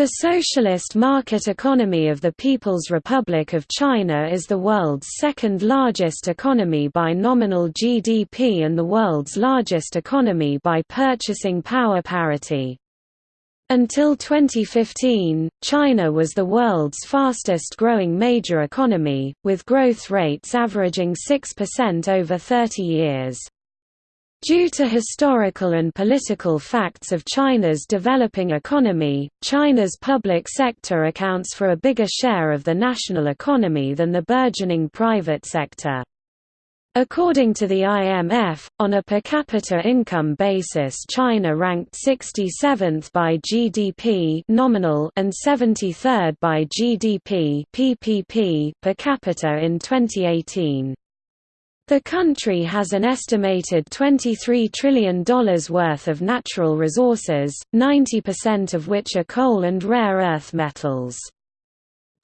The socialist market economy of the People's Republic of China is the world's second largest economy by nominal GDP and the world's largest economy by purchasing power parity. Until 2015, China was the world's fastest growing major economy, with growth rates averaging 6% over 30 years. Due to historical and political facts of China's developing economy, China's public sector accounts for a bigger share of the national economy than the burgeoning private sector. According to the IMF, on a per capita income basis China ranked 67th by GDP nominal and 73rd by GDP PPP per capita in 2018. The country has an estimated $23 trillion worth of natural resources, 90% of which are coal and rare earth metals.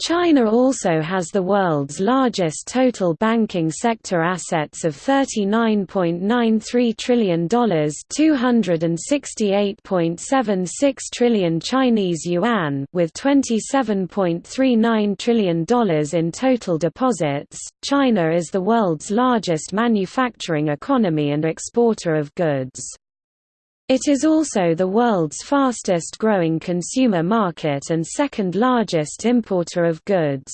China also has the world's largest total banking sector assets of $39.93 trillion 268.76 trillion Chinese yuan with $27.39 trillion in total deposits. China is the world's largest manufacturing economy and exporter of goods. It is also the world's fastest growing consumer market and second largest importer of goods.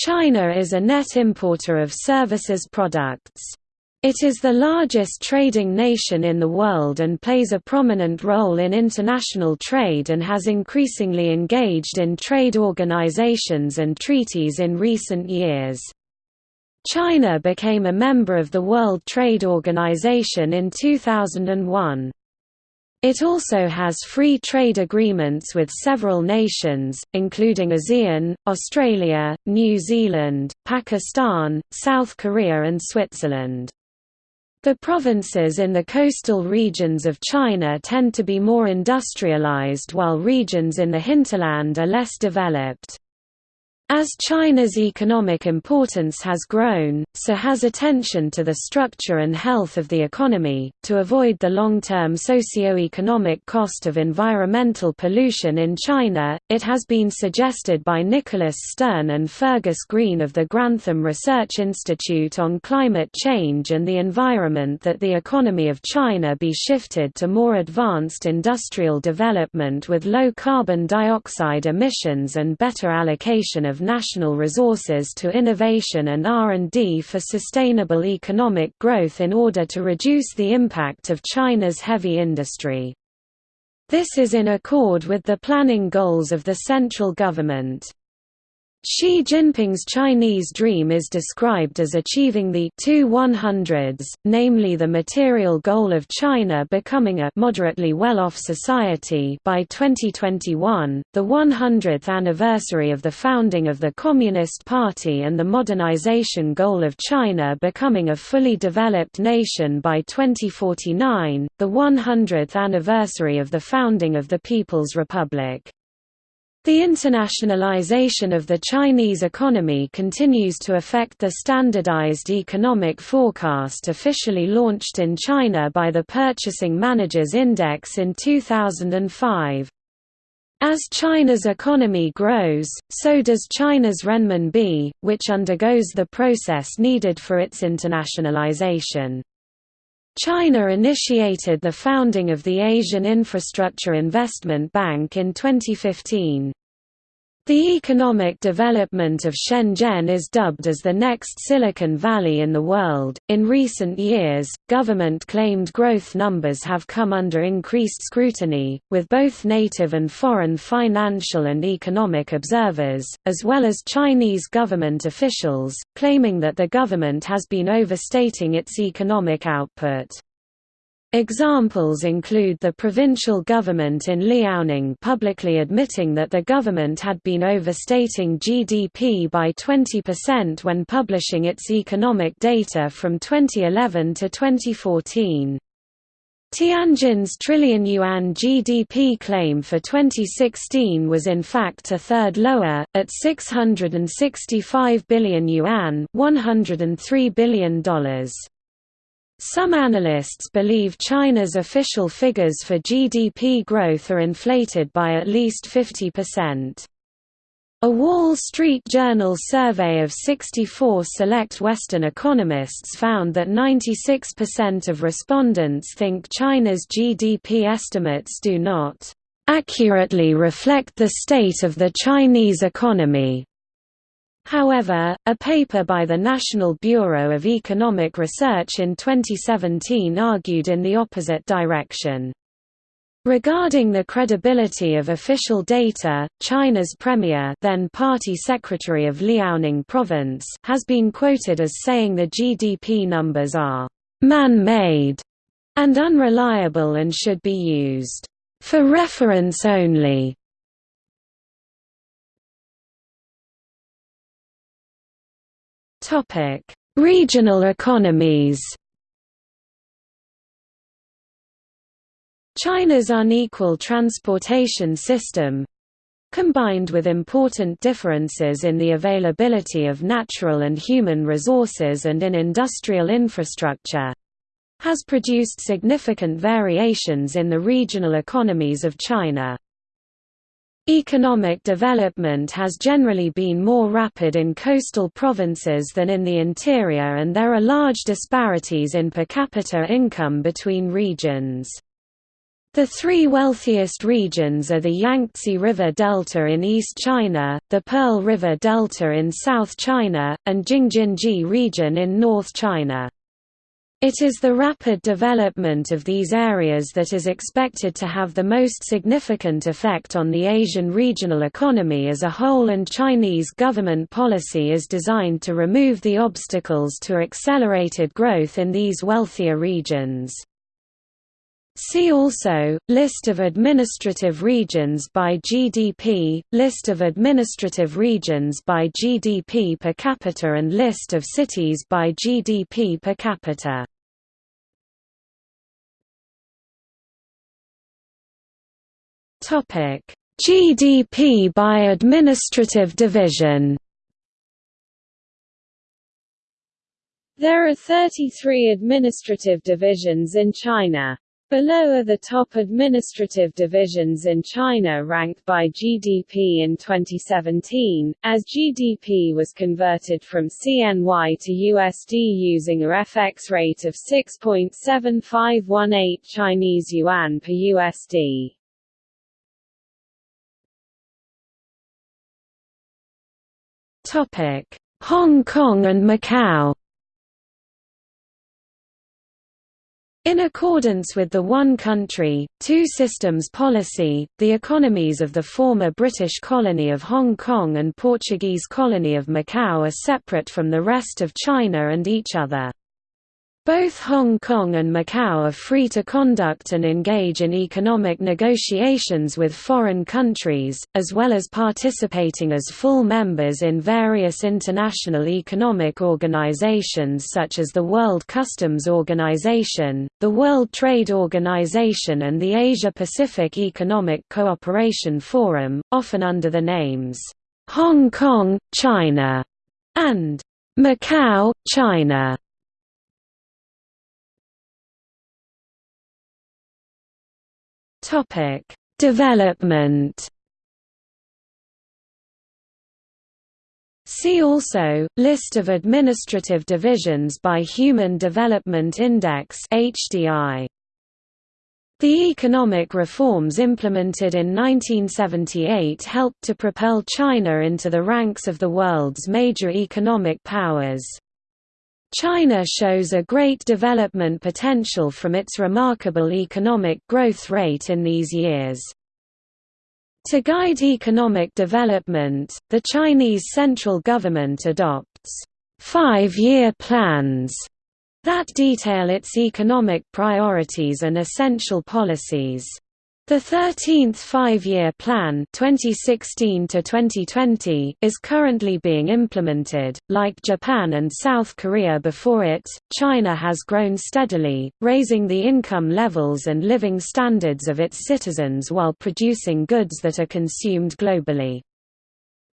China is a net importer of services products. It is the largest trading nation in the world and plays a prominent role in international trade and has increasingly engaged in trade organizations and treaties in recent years. China became a member of the World Trade Organization in 2001. It also has free trade agreements with several nations, including ASEAN, Australia, New Zealand, Pakistan, South Korea and Switzerland. The provinces in the coastal regions of China tend to be more industrialized while regions in the hinterland are less developed. As China's economic importance has grown, so has attention to the structure and health of the economy. To avoid the long term socio-economic cost of environmental pollution in China, it has been suggested by Nicholas Stern and Fergus Green of the Grantham Research Institute on Climate Change and the Environment that the economy of China be shifted to more advanced industrial development with low carbon dioxide emissions and better allocation of national resources to innovation and R&D for sustainable economic growth in order to reduce the impact of China's heavy industry. This is in accord with the planning goals of the central government. Xi Jinping's Chinese dream is described as achieving the two 100s, namely the material goal of China becoming a moderately well-off society by 2021, the 100th anniversary of the founding of the Communist Party and the modernization goal of China becoming a fully developed nation by 2049, the 100th anniversary of the founding of the People's Republic. The internationalization of the Chinese economy continues to affect the Standardized Economic Forecast officially launched in China by the Purchasing Managers Index in 2005. As China's economy grows, so does China's renminbi, which undergoes the process needed for its internationalization. China initiated the founding of the Asian Infrastructure Investment Bank in 2015. The economic development of Shenzhen is dubbed as the next Silicon Valley in the world. In recent years, government claimed growth numbers have come under increased scrutiny, with both native and foreign financial and economic observers, as well as Chinese government officials, claiming that the government has been overstating its economic output. Examples include the provincial government in Liaoning publicly admitting that the government had been overstating GDP by 20% when publishing its economic data from 2011 to 2014. Tianjin's trillion yuan GDP claim for 2016 was in fact a third lower, at 665 billion yuan $103 billion. Some analysts believe China's official figures for GDP growth are inflated by at least 50%. A Wall Street Journal survey of 64 select Western economists found that 96% of respondents think China's GDP estimates do not accurately reflect the state of the Chinese economy. However, a paper by the National Bureau of Economic Research in 2017 argued in the opposite direction. Regarding the credibility of official data, China's premier then party secretary of Liaoning province has been quoted as saying the GDP numbers are «man-made» and unreliable and should be used «for reference only». Topic: Regional economies. China's unequal transportation system combined with important differences in the availability of natural and human resources and in industrial infrastructure has produced significant variations in the regional economies of China. Economic development has generally been more rapid in coastal provinces than in the interior and there are large disparities in per capita income between regions. The three wealthiest regions are the Yangtze River Delta in East China, the Pearl River Delta in South China, and Jing-Jin-Ji region in North China. It is the rapid development of these areas that is expected to have the most significant effect on the Asian regional economy as a whole and Chinese government policy is designed to remove the obstacles to accelerated growth in these wealthier regions. See also, List of administrative regions by GDP, List of administrative regions by GDP per capita and List of cities by GDP per capita. GDP by administrative division There are 33 administrative divisions in China. Below are the top administrative divisions in China ranked by GDP in 2017, as GDP was converted from CNY to USD using a FX rate of 6.7518 Chinese yuan per USD. Hong Kong and Macau In accordance with the One Country, Two Systems policy, the economies of the former British colony of Hong Kong and Portuguese colony of Macau are separate from the rest of China and each other. Both Hong Kong and Macau are free to conduct and engage in economic negotiations with foreign countries, as well as participating as full members in various international economic organizations such as the World Customs Organization, the World Trade Organization and the Asia-Pacific Economic Cooperation Forum, often under the names, "'Hong Kong, China' and "'Macau, China' Topic: Development. See also List of administrative divisions by Human Development Index (HDI). The economic reforms implemented in 1978 helped to propel China into the ranks of the world's major economic powers. China shows a great development potential from its remarkable economic growth rate in these years. To guide economic development, the Chinese central government adopts five-year plans that detail its economic priorities and essential policies. The 13th five-year plan 2016 is currently being implemented. Like Japan and South Korea before it, China has grown steadily, raising the income levels and living standards of its citizens while producing goods that are consumed globally.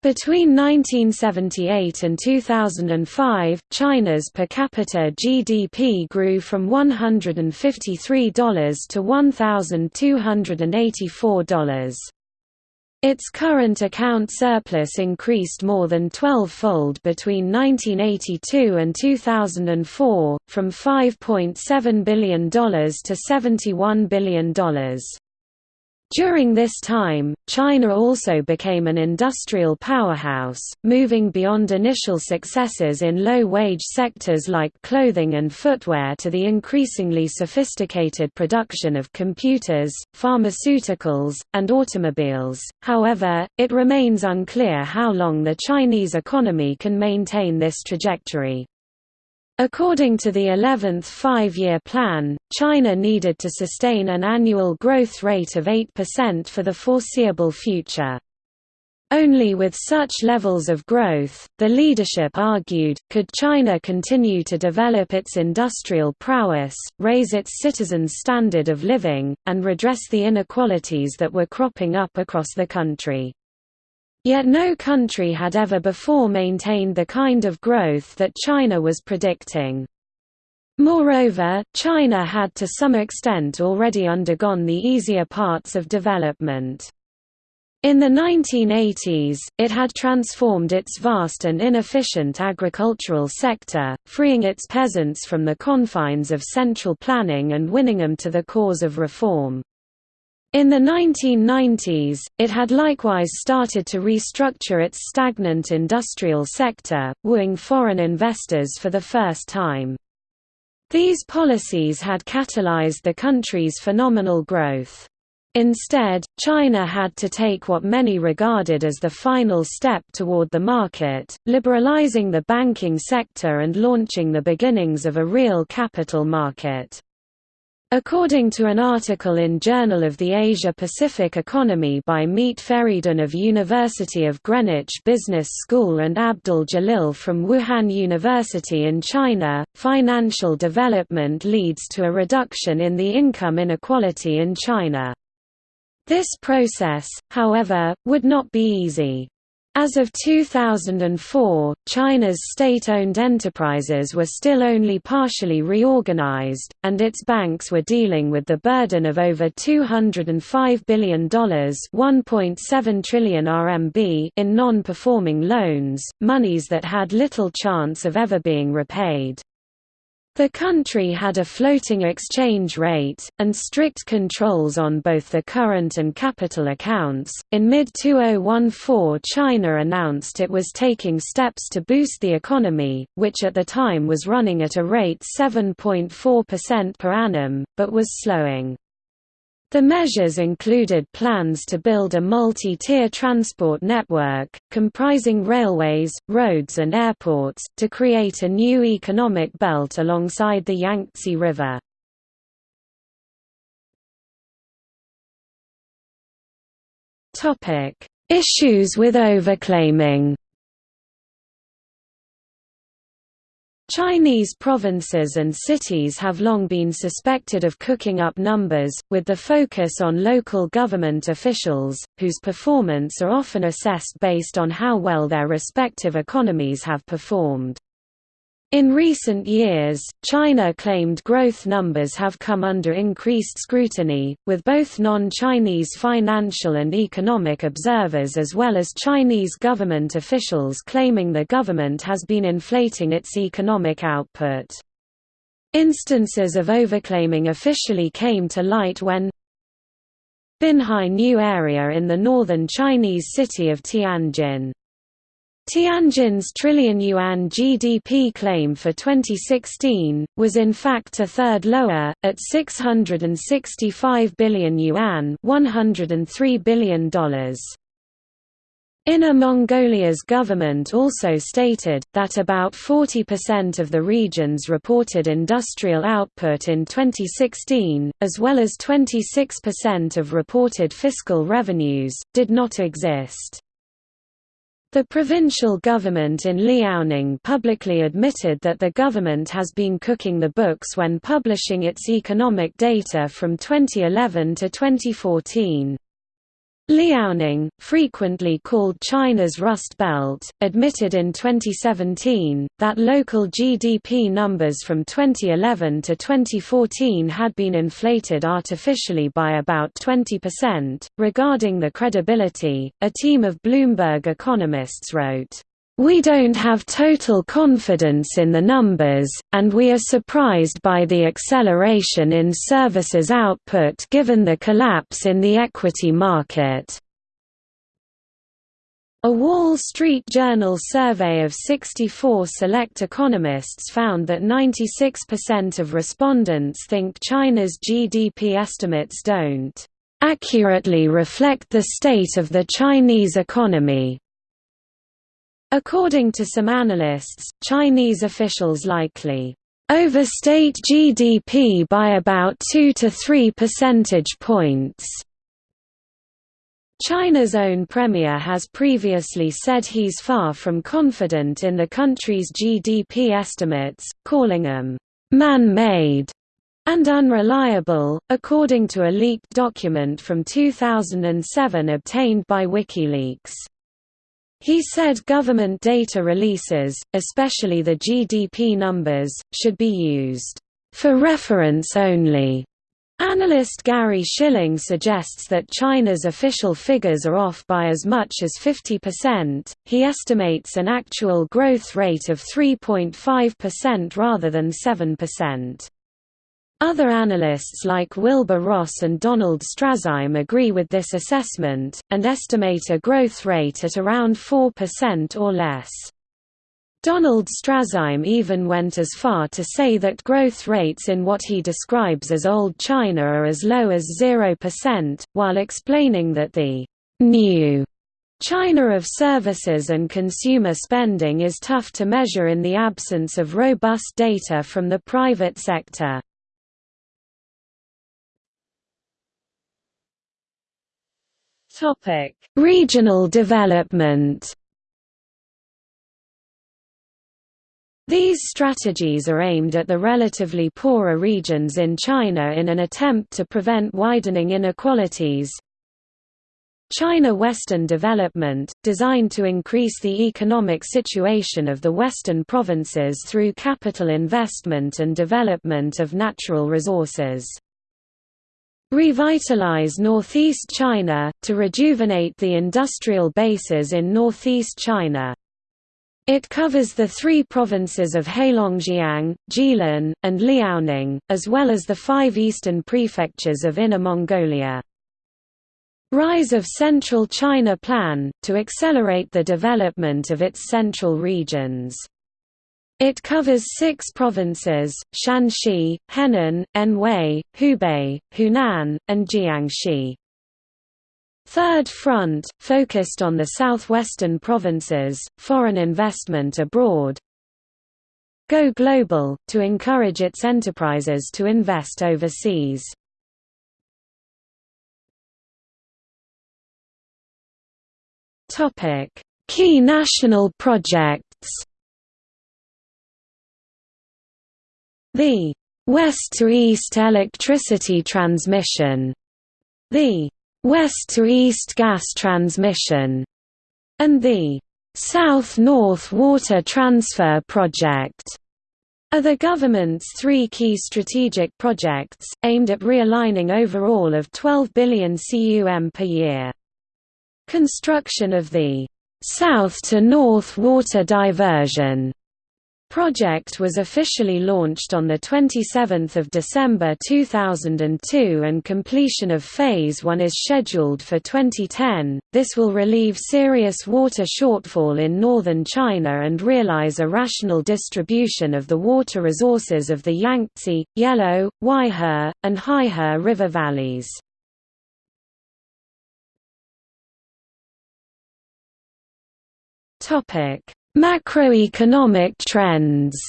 Between 1978 and 2005, China's per capita GDP grew from $153 to $1,284. Its current account surplus increased more than 12-fold between 1982 and 2004, from $5.7 billion to $71 billion. During this time, China also became an industrial powerhouse, moving beyond initial successes in low-wage sectors like clothing and footwear to the increasingly sophisticated production of computers, pharmaceuticals, and automobiles. However, it remains unclear how long the Chinese economy can maintain this trajectory. According to the 11th Five-Year Plan, China needed to sustain an annual growth rate of 8% for the foreseeable future. Only with such levels of growth, the leadership argued, could China continue to develop its industrial prowess, raise its citizens' standard of living, and redress the inequalities that were cropping up across the country. Yet no country had ever before maintained the kind of growth that China was predicting. Moreover, China had to some extent already undergone the easier parts of development. In the 1980s, it had transformed its vast and inefficient agricultural sector, freeing its peasants from the confines of central planning and winning them to the cause of reform. In the 1990s, it had likewise started to restructure its stagnant industrial sector, wooing foreign investors for the first time. These policies had catalyzed the country's phenomenal growth. Instead, China had to take what many regarded as the final step toward the market, liberalizing the banking sector and launching the beginnings of a real capital market. According to an article in Journal of the Asia-Pacific Economy by Mete Feridun of University of Greenwich Business School and Abdul Jalil from Wuhan University in China, financial development leads to a reduction in the income inequality in China. This process, however, would not be easy. As of 2004, China's state-owned enterprises were still only partially reorganized, and its banks were dealing with the burden of over $205 billion (1.7 trillion RMB) in non-performing loans, monies that had little chance of ever being repaid. The country had a floating exchange rate, and strict controls on both the current and capital accounts. In mid 2014, China announced it was taking steps to boost the economy, which at the time was running at a rate 7.4% per annum, but was slowing. The measures included plans to build a multi-tier transport network, comprising railways, roads and airports, to create a new economic belt alongside the Yangtze River. Issues with overclaiming Chinese provinces and cities have long been suspected of cooking up numbers, with the focus on local government officials, whose performance are often assessed based on how well their respective economies have performed. In recent years, China claimed growth numbers have come under increased scrutiny, with both non-Chinese financial and economic observers as well as Chinese government officials claiming the government has been inflating its economic output. Instances of overclaiming officially came to light when Binhai New Area in the northern Chinese city of Tianjin Tianjin's trillion yuan GDP claim for 2016, was in fact a third lower, at 665 billion yuan $103 billion. Inner Mongolia's government also stated, that about 40% of the region's reported industrial output in 2016, as well as 26% of reported fiscal revenues, did not exist. The provincial government in Liaoning publicly admitted that the government has been cooking the books when publishing its economic data from 2011 to 2014. Liaoning, frequently called China's Rust Belt, admitted in 2017, that local GDP numbers from 2011 to 2014 had been inflated artificially by about 20%. Regarding the credibility, a team of Bloomberg economists wrote, we don't have total confidence in the numbers, and we are surprised by the acceleration in services output given the collapse in the equity market. A Wall Street Journal survey of 64 select economists found that 96% of respondents think China's GDP estimates don't accurately reflect the state of the Chinese economy. According to some analysts, Chinese officials likely overstate GDP by about 2 to 3 percentage points. China's own premier has previously said he's far from confident in the country's GDP estimates, calling them man-made and unreliable, according to a leaked document from 2007 obtained by WikiLeaks. He said government data releases, especially the GDP numbers, should be used for reference only. Analyst Gary Shilling suggests that China's official figures are off by as much as 50%. He estimates an actual growth rate of 3.5% rather than 7%. Other analysts like Wilbur Ross and Donald Straszheim agree with this assessment, and estimate a growth rate at around 4% or less. Donald Straszheim even went as far to say that growth rates in what he describes as Old China are as low as 0%, while explaining that the new China of services and consumer spending is tough to measure in the absence of robust data from the private sector. Topic: Regional development. These strategies are aimed at the relatively poorer regions in China in an attempt to prevent widening inequalities. China Western Development, designed to increase the economic situation of the western provinces through capital investment and development of natural resources. Revitalize northeast China, to rejuvenate the industrial bases in northeast China. It covers the three provinces of Heilongjiang, Jilin, and Liaoning, as well as the five eastern prefectures of Inner Mongolia. Rise of Central China Plan, to accelerate the development of its central regions. It covers six provinces, Shanxi, Henan, Anhui, Hubei, Hunan, and Jiangxi. Third Front, focused on the southwestern provinces, foreign investment abroad. Go Global, to encourage its enterprises to invest overseas. Key national projects The west to east electricity transmission, the west to east gas transmission, and the south-north water transfer project are the government's three key strategic projects, aimed at realigning overall of 12 billion cum per year. Construction of the south to north water diversion project was officially launched on 27 December 2002 and completion of Phase 1 is scheduled for 2010. This will relieve serious water shortfall in northern China and realize a rational distribution of the water resources of the Yangtze, Yellow, Huaihe, and Haihe river valleys. Topic Macroeconomic trends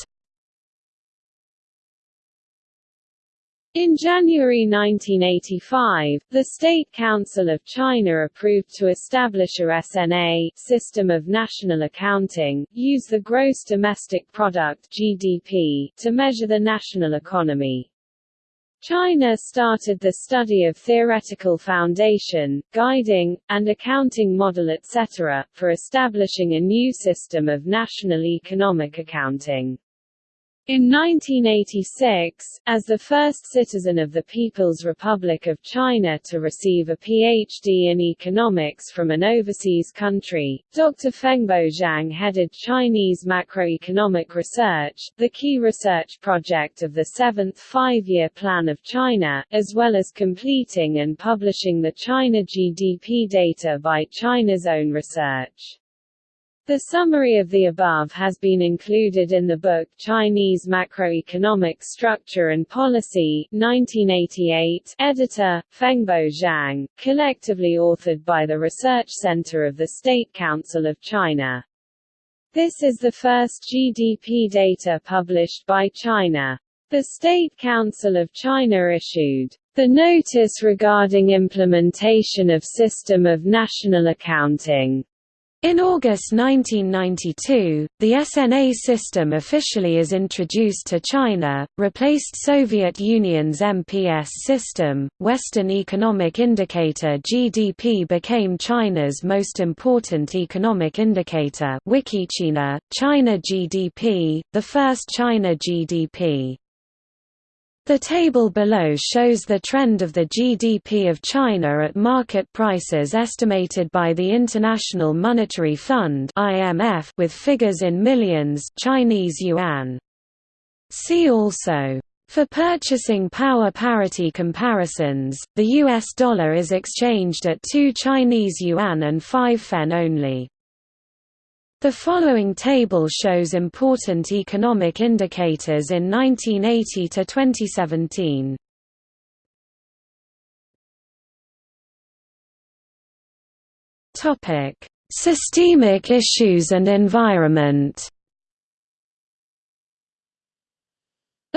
In January 1985, the State Council of China approved to establish a SNA system of national accounting, use the gross domestic product (GDP) to measure the national economy. China started the study of theoretical foundation, guiding, and accounting model etc., for establishing a new system of national economic accounting. In 1986, as the first citizen of the People's Republic of China to receive a PhD in economics from an overseas country, Dr. Fengbo Zhang headed Chinese macroeconomic research, the key research project of the Seventh Five-Year Plan of China, as well as completing and publishing the China GDP data by China's own research. The summary of the above has been included in the book Chinese Macroeconomic Structure and Policy 1988, editor, Fengbo Zhang, collectively authored by the Research Center of the State Council of China. This is the first GDP data published by China. The State Council of China issued the notice regarding implementation of system of national accounting in August 1992, the SNA system officially is introduced to China, replaced Soviet Union's MPS system. Western Economic Indicator (GDP) became China's most important economic indicator. Wikichina, China GDP, the first China GDP. The table below shows the trend of the GDP of China at market prices estimated by the International Monetary Fund (IMF) with figures in millions Chinese yuan. See also for purchasing power parity comparisons, the US dollar is exchanged at 2 Chinese yuan and 5 fen only. The following table shows important economic indicators in 1980 to 2017. Topic: Systemic issues and environment.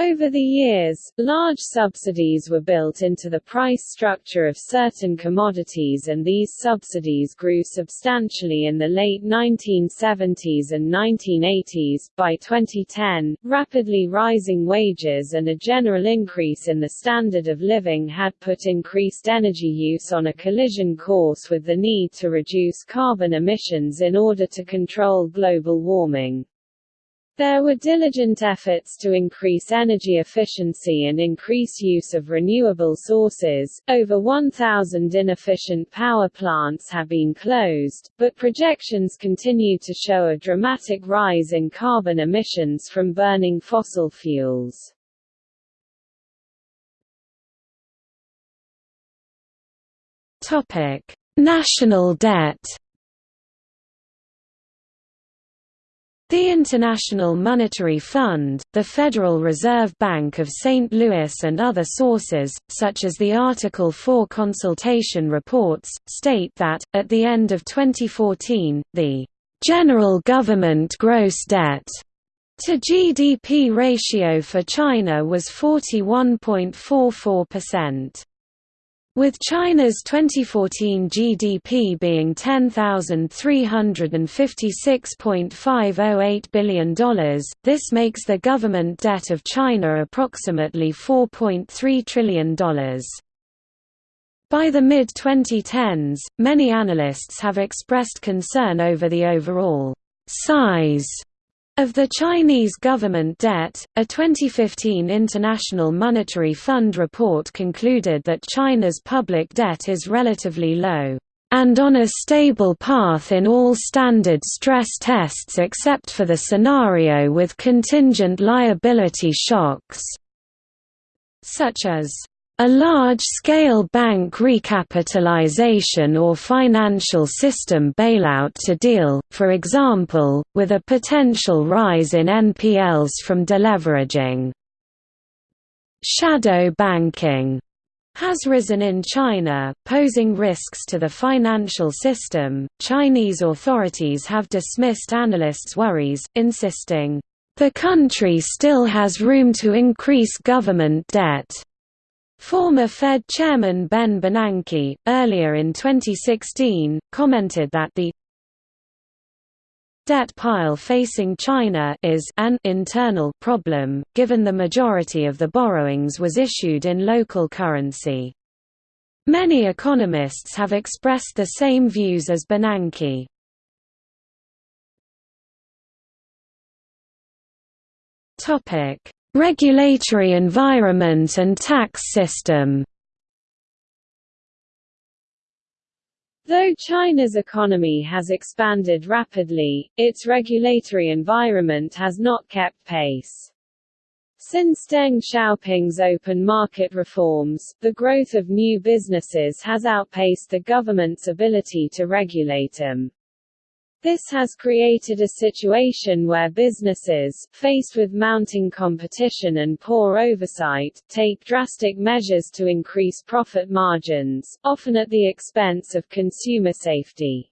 Over the years, large subsidies were built into the price structure of certain commodities and these subsidies grew substantially in the late 1970s and 1980s. By 2010, rapidly rising wages and a general increase in the standard of living had put increased energy use on a collision course with the need to reduce carbon emissions in order to control global warming. There were diligent efforts to increase energy efficiency and increase use of renewable sources. Over 1,000 inefficient power plants have been closed, but projections continue to show a dramatic rise in carbon emissions from burning fossil fuels. Topic: National debt. The International Monetary Fund, the Federal Reserve Bank of St. Louis and other sources, such as the Article 4 consultation reports, state that, at the end of 2014, the «general government gross debt» to GDP ratio for China was 41.44%. With China's 2014 GDP being $10,356.508 billion, this makes the government debt of China approximately $4.3 trillion. By the mid-2010s, many analysts have expressed concern over the overall size of the Chinese government debt, a 2015 International Monetary Fund report concluded that China's public debt is relatively low, and on a stable path in all standard stress tests except for the scenario with contingent liability shocks, such as a large-scale bank recapitalization or financial system bailout to deal, for example, with a potential rise in NPLs from deleveraging. Shadow banking has risen in China, posing risks to the financial system. Chinese authorities have dismissed analysts' worries, insisting, the country still has room to increase government debt. Former Fed chairman Ben Bernanke, earlier in 2016, commented that the debt pile facing China is an internal problem, given the majority of the borrowings was issued in local currency. Many economists have expressed the same views as Bernanke. Regulatory environment and tax system Though China's economy has expanded rapidly, its regulatory environment has not kept pace. Since Deng Xiaoping's open market reforms, the growth of new businesses has outpaced the government's ability to regulate them. This has created a situation where businesses, faced with mounting competition and poor oversight, take drastic measures to increase profit margins, often at the expense of consumer safety.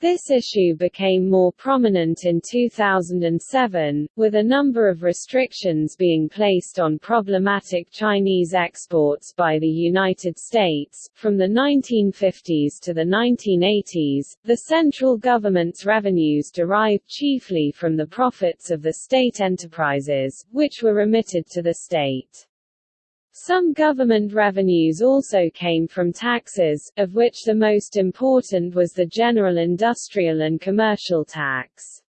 This issue became more prominent in 2007, with a number of restrictions being placed on problematic Chinese exports by the United States. From the 1950s to the 1980s, the central government's revenues derived chiefly from the profits of the state enterprises, which were remitted to the state. Some government revenues also came from taxes, of which the most important was the general industrial and commercial tax.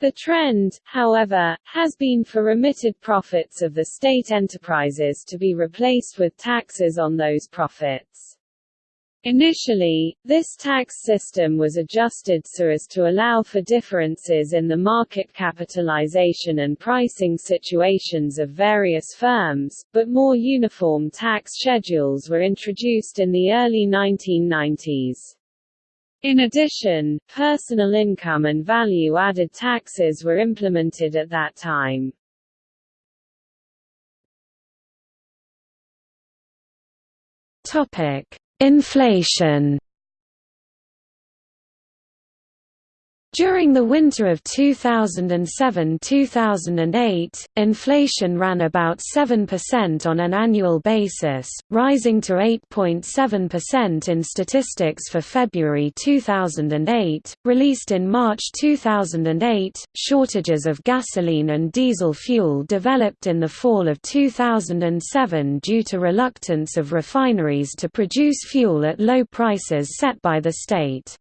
The trend, however, has been for remitted profits of the state enterprises to be replaced with taxes on those profits. Initially, this tax system was adjusted so as to allow for differences in the market capitalization and pricing situations of various firms, but more uniform tax schedules were introduced in the early 1990s. In addition, personal income and value-added taxes were implemented at that time. Topic: Inflation During the winter of 2007–2008, inflation ran about 7% on an annual basis, rising to 8.7% in statistics for February 2008, released in March 2008. Shortages of gasoline and diesel fuel developed in the fall of 2007 due to reluctance of refineries to produce fuel at low prices set by the state.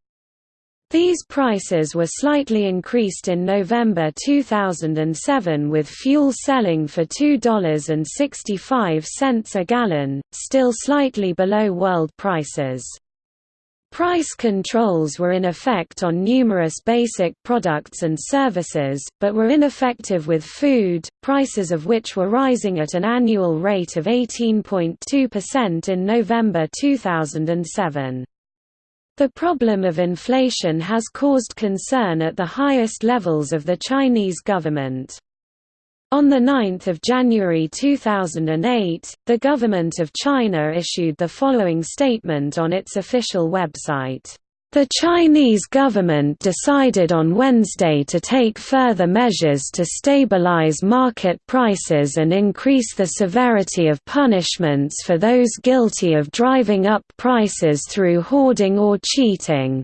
These prices were slightly increased in November 2007 with fuel selling for $2.65 a gallon, still slightly below world prices. Price controls were in effect on numerous basic products and services, but were ineffective with food, prices of which were rising at an annual rate of 18.2% in November 2007. The problem of inflation has caused concern at the highest levels of the Chinese government. On 9 January 2008, the Government of China issued the following statement on its official website. The Chinese government decided on Wednesday to take further measures to stabilize market prices and increase the severity of punishments for those guilty of driving up prices through hoarding or cheating.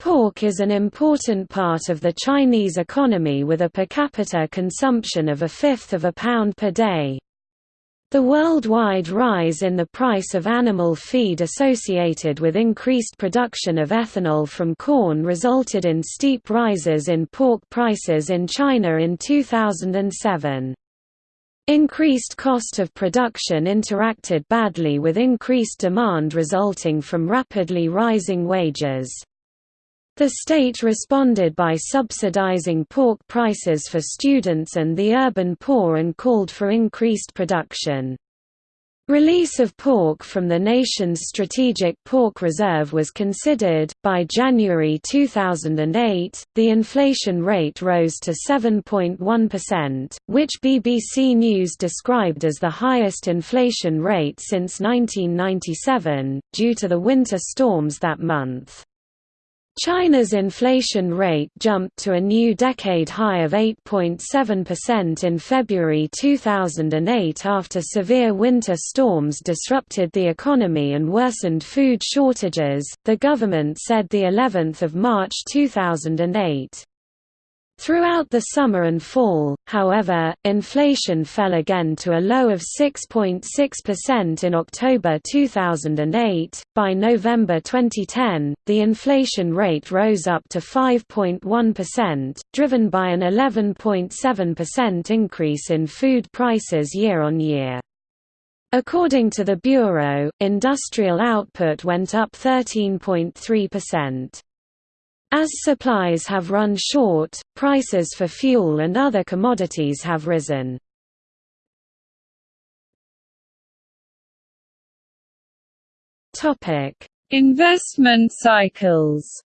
Pork is an important part of the Chinese economy with a per capita consumption of a fifth of a pound per day. The worldwide rise in the price of animal feed associated with increased production of ethanol from corn resulted in steep rises in pork prices in China in 2007. Increased cost of production interacted badly with increased demand resulting from rapidly rising wages. The state responded by subsidizing pork prices for students and the urban poor and called for increased production. Release of pork from the nation's strategic pork reserve was considered. By January 2008, the inflation rate rose to 7.1%, which BBC News described as the highest inflation rate since 1997, due to the winter storms that month. China's inflation rate jumped to a new decade high of 8.7% in February 2008 after severe winter storms disrupted the economy and worsened food shortages, the government said the 11th of March 2008. Throughout the summer and fall, however, inflation fell again to a low of 6.6% in October 2008. By November 2010, the inflation rate rose up to 5.1%, driven by an 11.7% increase in food prices year on year. According to the Bureau, industrial output went up 13.3%. As supplies have run short, prices for fuel and other commodities have risen. Investment cycles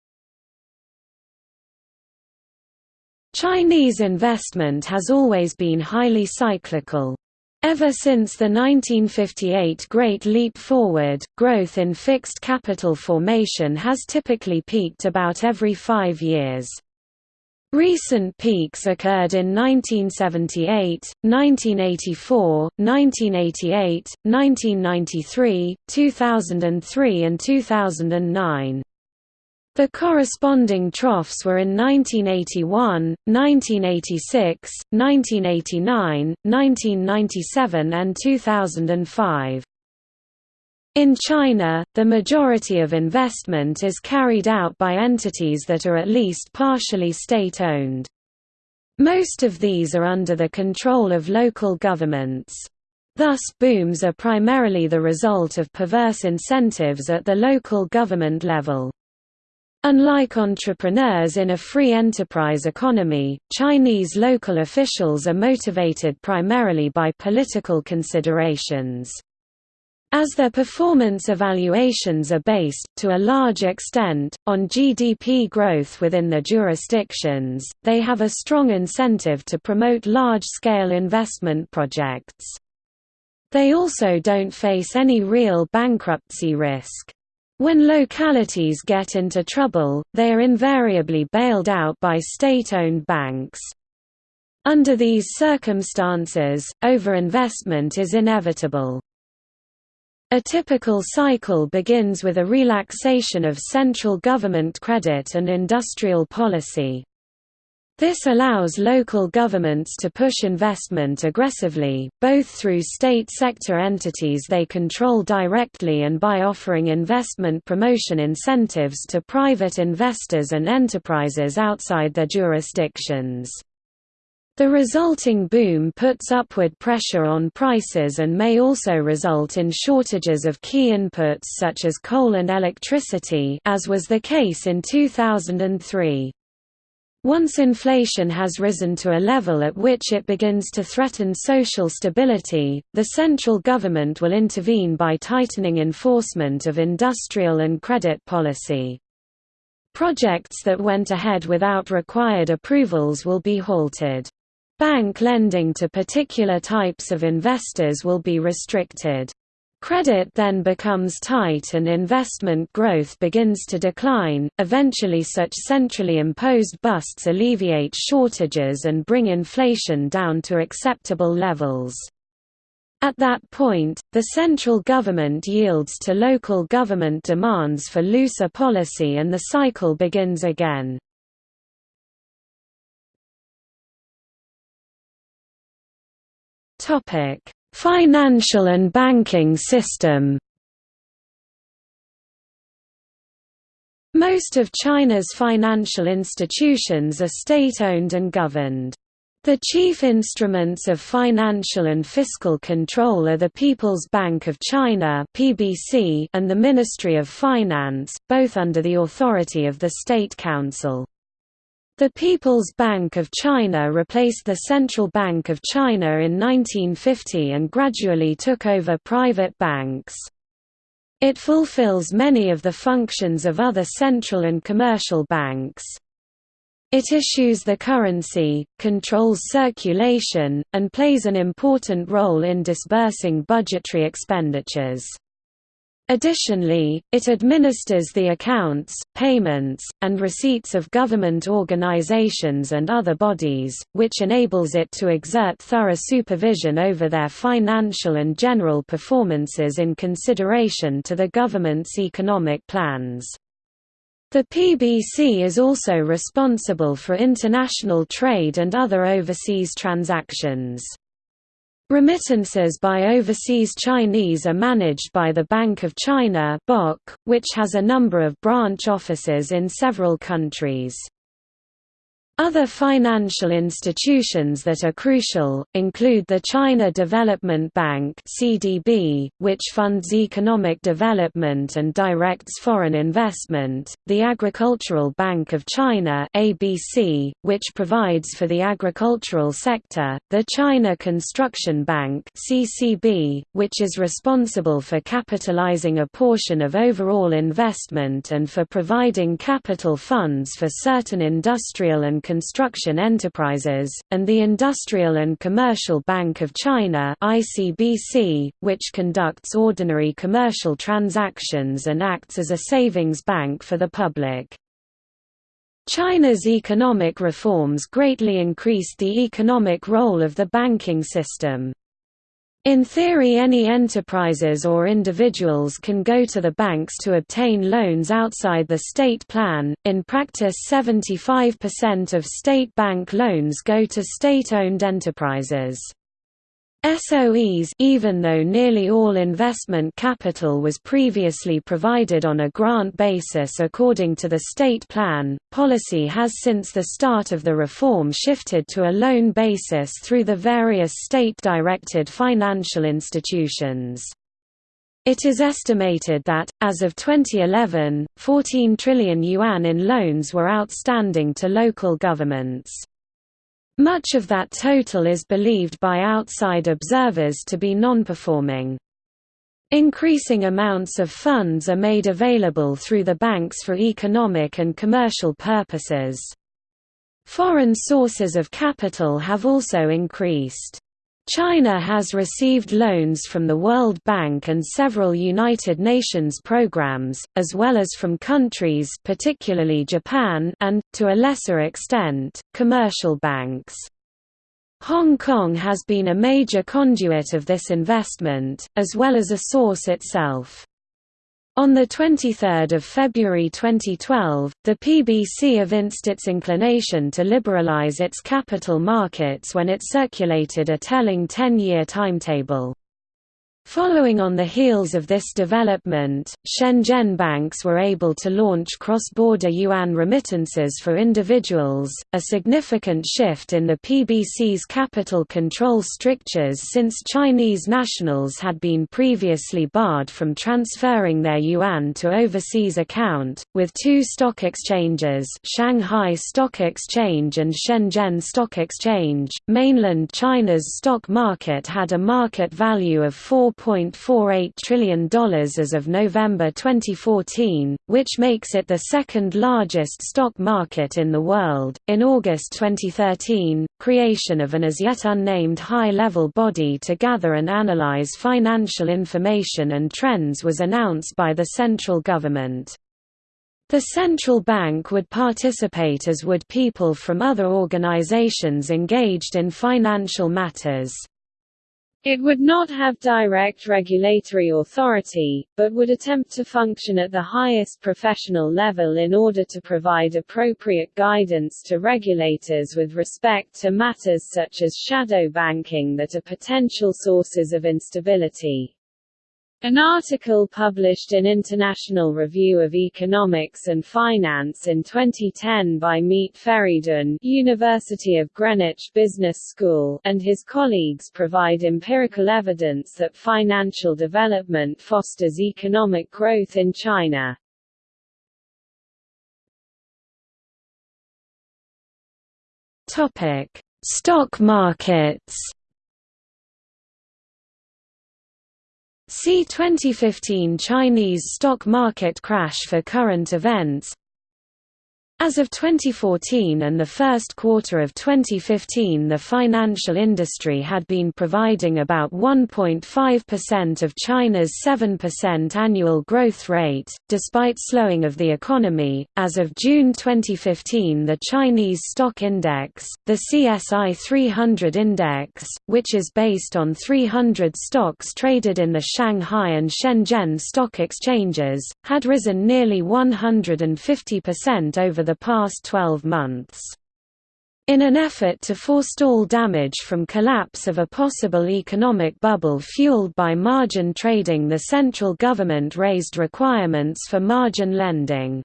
Chinese investment has always been highly cyclical. Ever since the 1958 Great Leap Forward, growth in fixed capital formation has typically peaked about every five years. Recent peaks occurred in 1978, 1984, 1988, 1993, 2003 and 2009. The corresponding troughs were in 1981, 1986, 1989, 1997 and 2005. In China, the majority of investment is carried out by entities that are at least partially state-owned. Most of these are under the control of local governments. Thus booms are primarily the result of perverse incentives at the local government level. Unlike entrepreneurs in a free enterprise economy, Chinese local officials are motivated primarily by political considerations. As their performance evaluations are based, to a large extent, on GDP growth within their jurisdictions, they have a strong incentive to promote large-scale investment projects. They also don't face any real bankruptcy risk. When localities get into trouble, they are invariably bailed out by state-owned banks. Under these circumstances, overinvestment is inevitable. A typical cycle begins with a relaxation of central government credit and industrial policy. This allows local governments to push investment aggressively, both through state sector entities they control directly and by offering investment promotion incentives to private investors and enterprises outside their jurisdictions. The resulting boom puts upward pressure on prices and may also result in shortages of key inputs such as coal and electricity as was the case in 2003. Once inflation has risen to a level at which it begins to threaten social stability, the central government will intervene by tightening enforcement of industrial and credit policy. Projects that went ahead without required approvals will be halted. Bank lending to particular types of investors will be restricted. Credit then becomes tight and investment growth begins to decline. Eventually, such centrally imposed busts alleviate shortages and bring inflation down to acceptable levels. At that point, the central government yields to local government demands for looser policy and the cycle begins again. Topic: Financial and banking system Most of China's financial institutions are state-owned and governed. The chief instruments of financial and fiscal control are the People's Bank of China (PBC) and the Ministry of Finance, both under the authority of the State Council. The People's Bank of China replaced the Central Bank of China in 1950 and gradually took over private banks. It fulfills many of the functions of other central and commercial banks. It issues the currency, controls circulation, and plays an important role in disbursing budgetary expenditures. Additionally, it administers the accounts, payments, and receipts of government organizations and other bodies, which enables it to exert thorough supervision over their financial and general performances in consideration to the government's economic plans. The PBC is also responsible for international trade and other overseas transactions. Remittances by overseas Chinese are managed by the Bank of China which has a number of branch offices in several countries. Other financial institutions that are crucial, include the China Development Bank CDB, which funds economic development and directs foreign investment, the Agricultural Bank of China ABC, which provides for the agricultural sector, the China Construction Bank CCB, which is responsible for capitalizing a portion of overall investment and for providing capital funds for certain industrial and construction enterprises, and the Industrial and Commercial Bank of China which conducts ordinary commercial transactions and acts as a savings bank for the public. China's economic reforms greatly increased the economic role of the banking system. In theory any enterprises or individuals can go to the banks to obtain loans outside the state plan, in practice 75% of state bank loans go to state-owned enterprises. SOEs even though nearly all investment capital was previously provided on a grant basis according to the state plan, policy has since the start of the reform shifted to a loan basis through the various state-directed financial institutions. It is estimated that, as of 2011, 14 trillion yuan in loans were outstanding to local governments. Much of that total is believed by outside observers to be non-performing. Increasing amounts of funds are made available through the banks for economic and commercial purposes. Foreign sources of capital have also increased. China has received loans from the World Bank and several United Nations programs, as well as from countries particularly Japan and, to a lesser extent, commercial banks. Hong Kong has been a major conduit of this investment, as well as a source itself. On 23 February 2012, the PBC evinced its inclination to liberalize its capital markets when it circulated a telling 10-year timetable. Following on the heels of this development, Shenzhen banks were able to launch cross-border yuan remittances for individuals, a significant shift in the PBC's capital control strictures since Chinese nationals had been previously barred from transferring their yuan to overseas account, with two stock exchanges Shanghai Stock Exchange and Shenzhen Stock Exchange. Mainland China's stock market had a market value of 4 $4.48 trillion as of November 2014, which makes it the second largest stock market in the world. In August 2013, creation of an as yet unnamed high level body to gather and analyze financial information and trends was announced by the central government. The central bank would participate as would people from other organizations engaged in financial matters. It would not have direct regulatory authority, but would attempt to function at the highest professional level in order to provide appropriate guidance to regulators with respect to matters such as shadow banking that are potential sources of instability. An article published in International Review of Economics and Finance in 2010 by Mete Feridun University of Greenwich Business School and his colleagues provide empirical evidence that financial development fosters economic growth in China. Topic: Stock markets See 2015 Chinese stock market crash for current events As of 2014 and the first quarter of 2015 the financial industry had been providing about 1.5% of China's 7% annual growth rate, despite slowing of the economy. As of June 2015 the Chinese Stock Index, the CSI 300 Index, which is based on 300 stocks traded in the Shanghai and Shenzhen stock exchanges, had risen nearly 150% over the the past 12 months. In an effort to forestall damage from collapse of a possible economic bubble fueled by margin trading the central government raised requirements for margin lending.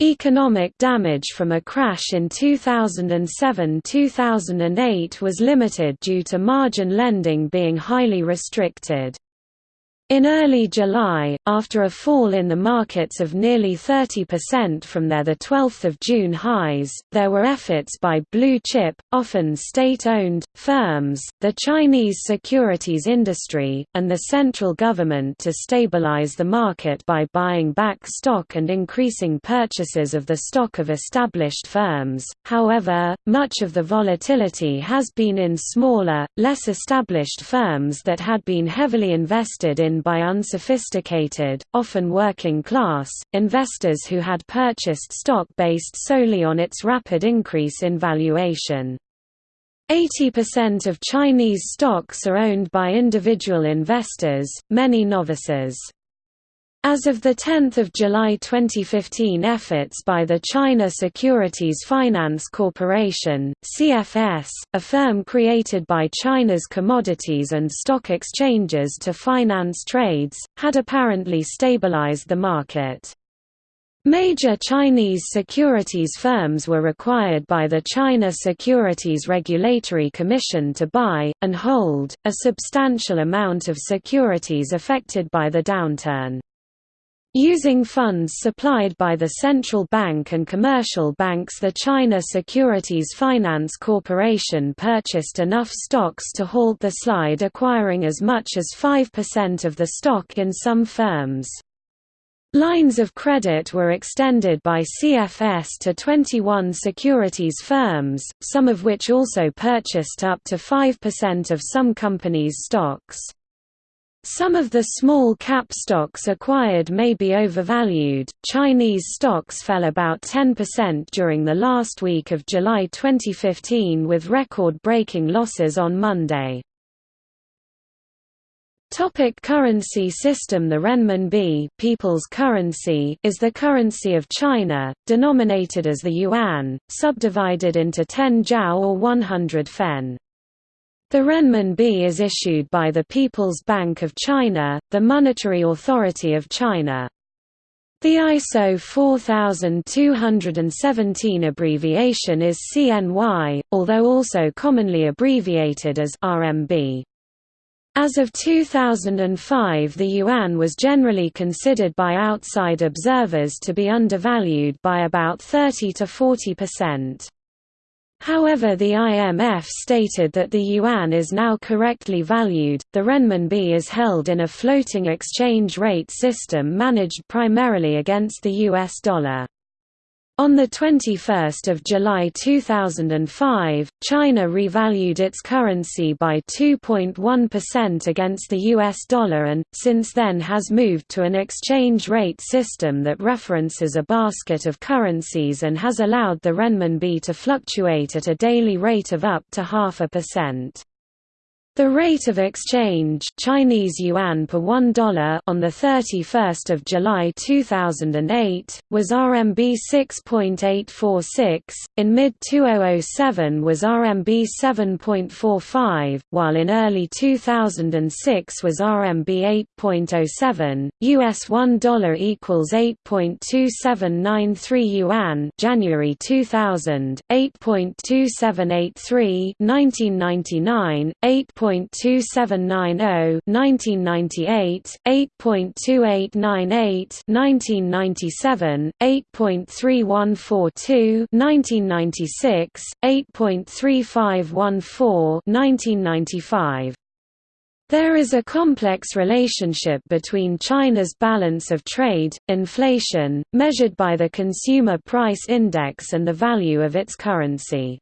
Economic damage from a crash in 2007–2008 was limited due to margin lending being highly restricted. In early July, after a fall in the markets of nearly 30% from their 12 June highs, there were efforts by blue-chip, often state-owned, firms, the Chinese securities industry, and the central government to stabilize the market by buying back stock and increasing purchases of the stock of established firms. However, much of the volatility has been in smaller, less established firms that had been heavily invested in by unsophisticated, often working class, investors who had purchased stock based solely on its rapid increase in valuation. 80% of Chinese stocks are owned by individual investors, many novices. As of 10 July 2015 efforts by the China Securities Finance Corporation, CFS, a firm created by China's commodities and stock exchanges to finance trades, had apparently stabilized the market. Major Chinese securities firms were required by the China Securities Regulatory Commission to buy, and hold, a substantial amount of securities affected by the downturn. Using funds supplied by the central bank and commercial banks the China Securities Finance Corporation purchased enough stocks to halt the slide acquiring as much as 5% of the stock in some firms. Lines of credit were extended by CFS to 21 securities firms, some of which also purchased up to 5% of some companies' stocks. Some of the small cap stocks acquired may be overvalued. Chinese stocks fell about 10% during the last week of July 2015 with record breaking losses on Monday. Topic currency system The renminbi people's currency is the currency of China, denominated as the yuan, subdivided into 10 jiao or 100 fen. The renminbi is issued by the People's Bank of China, the monetary authority of China. The ISO 4217 abbreviation is CNY, although also commonly abbreviated as RMB. As of 2005 the yuan was generally considered by outside observers to be undervalued by about 30 to 40 percent. However, the IMF stated that the yuan is now correctly valued. The renminbi is held in a floating exchange rate system managed primarily against the US dollar. On 21 July 2005, China revalued its currency by 2.1% against the US dollar and, since then has moved to an exchange rate system that references a basket of currencies and has allowed the renminbi to fluctuate at a daily rate of up to half a percent. The rate of exchange Chinese yuan per $1 on the 31st of July 2008 was RMB 6.846, in mid-2007 was RMB 7.45, while in early 2006 was RMB 8.07. US $1 equals 8.2793 yuan January 2000, 8.2783 1999, 8. 8.2790 1998, 8.2898 1997, 8.3142 1996, 8.3514 1995. There is a complex relationship between China's balance of trade, inflation, measured by the Consumer Price Index and the value of its currency.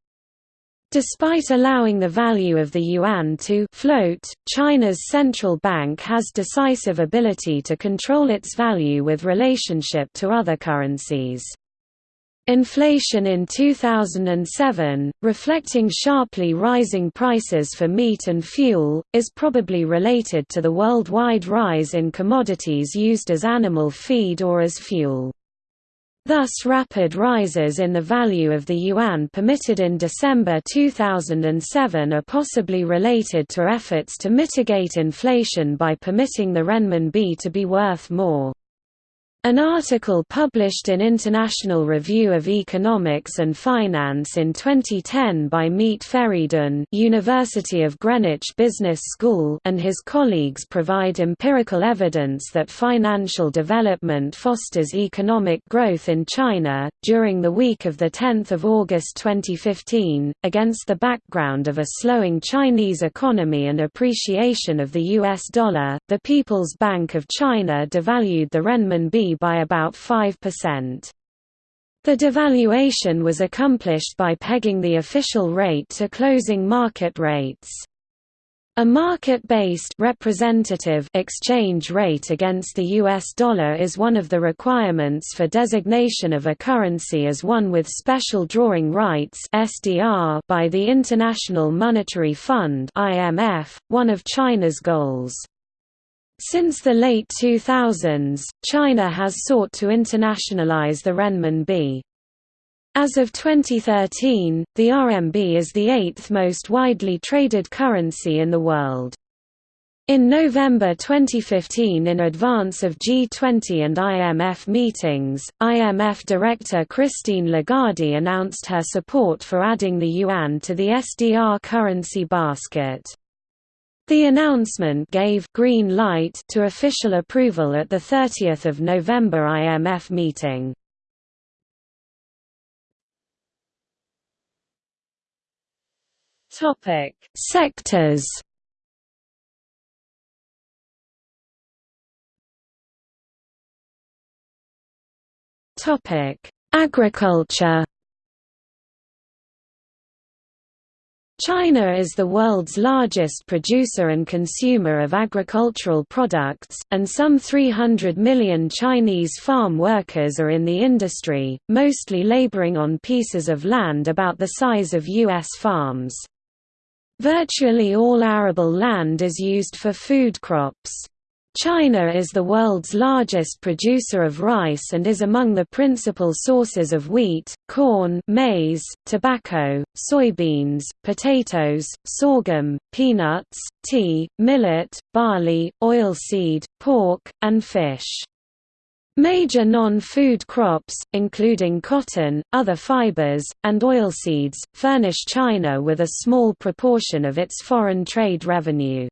Despite allowing the value of the yuan to float, China's central bank has decisive ability to control its value with relationship to other currencies. Inflation in 2007, reflecting sharply rising prices for meat and fuel, is probably related to the worldwide rise in commodities used as animal feed or as fuel. Thus rapid rises in the value of the yuan permitted in December 2007 are possibly related to efforts to mitigate inflation by permitting the renminbi to be worth more. An article published in International Review of Economics and Finance in 2010 by Mete Feridun University of Greenwich Business School and his colleagues provide empirical evidence that financial development fosters economic growth in China. During the week of 10 August 2015, against the background of a slowing Chinese economy and appreciation of the US dollar, the People's Bank of China devalued the renminbi by about 5%. The devaluation was accomplished by pegging the official rate to closing market rates. A market-based representative exchange rate against the US dollar is one of the requirements for designation of a currency as one with special drawing rights (SDR) by the International Monetary Fund (IMF), one of China's goals. Since the late 2000s, China has sought to internationalize the renminbi. As of 2013, the RMB is the eighth most widely traded currency in the world. In November 2015 in advance of G20 and IMF meetings, IMF Director Christine Lagarde announced her support for adding the yuan to the SDR currency basket. The announcement gave green light to official approval at the 30th of November IMF meeting. Topic: Sectors. Topic: Agriculture. China is the world's largest producer and consumer of agricultural products, and some 300 million Chinese farm workers are in the industry, mostly laboring on pieces of land about the size of U.S. farms. Virtually all arable land is used for food crops. China is the world's largest producer of rice and is among the principal sources of wheat, corn maize, tobacco, soybeans, potatoes, sorghum, peanuts, tea, millet, barley, oilseed, pork, and fish. Major non-food crops, including cotton, other fibers, and oilseeds, furnish China with a small proportion of its foreign trade revenue.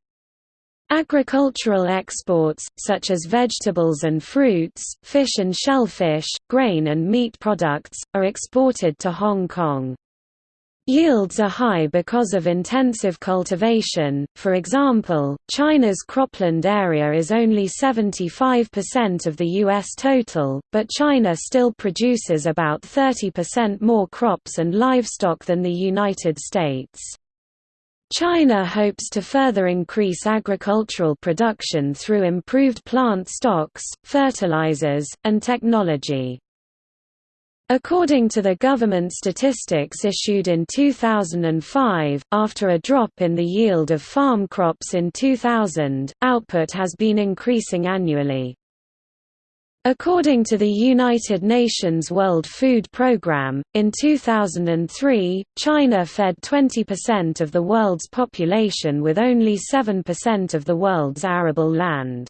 Agricultural exports, such as vegetables and fruits, fish and shellfish, grain and meat products, are exported to Hong Kong. Yields are high because of intensive cultivation, for example, China's cropland area is only 75% of the U.S. total, but China still produces about 30% more crops and livestock than the United States. China hopes to further increase agricultural production through improved plant stocks, fertilizers, and technology. According to the government statistics issued in 2005, after a drop in the yield of farm crops in 2000, output has been increasing annually. According to the United Nations World Food Programme, in 2003, China fed 20% of the world's population with only 7% of the world's arable land.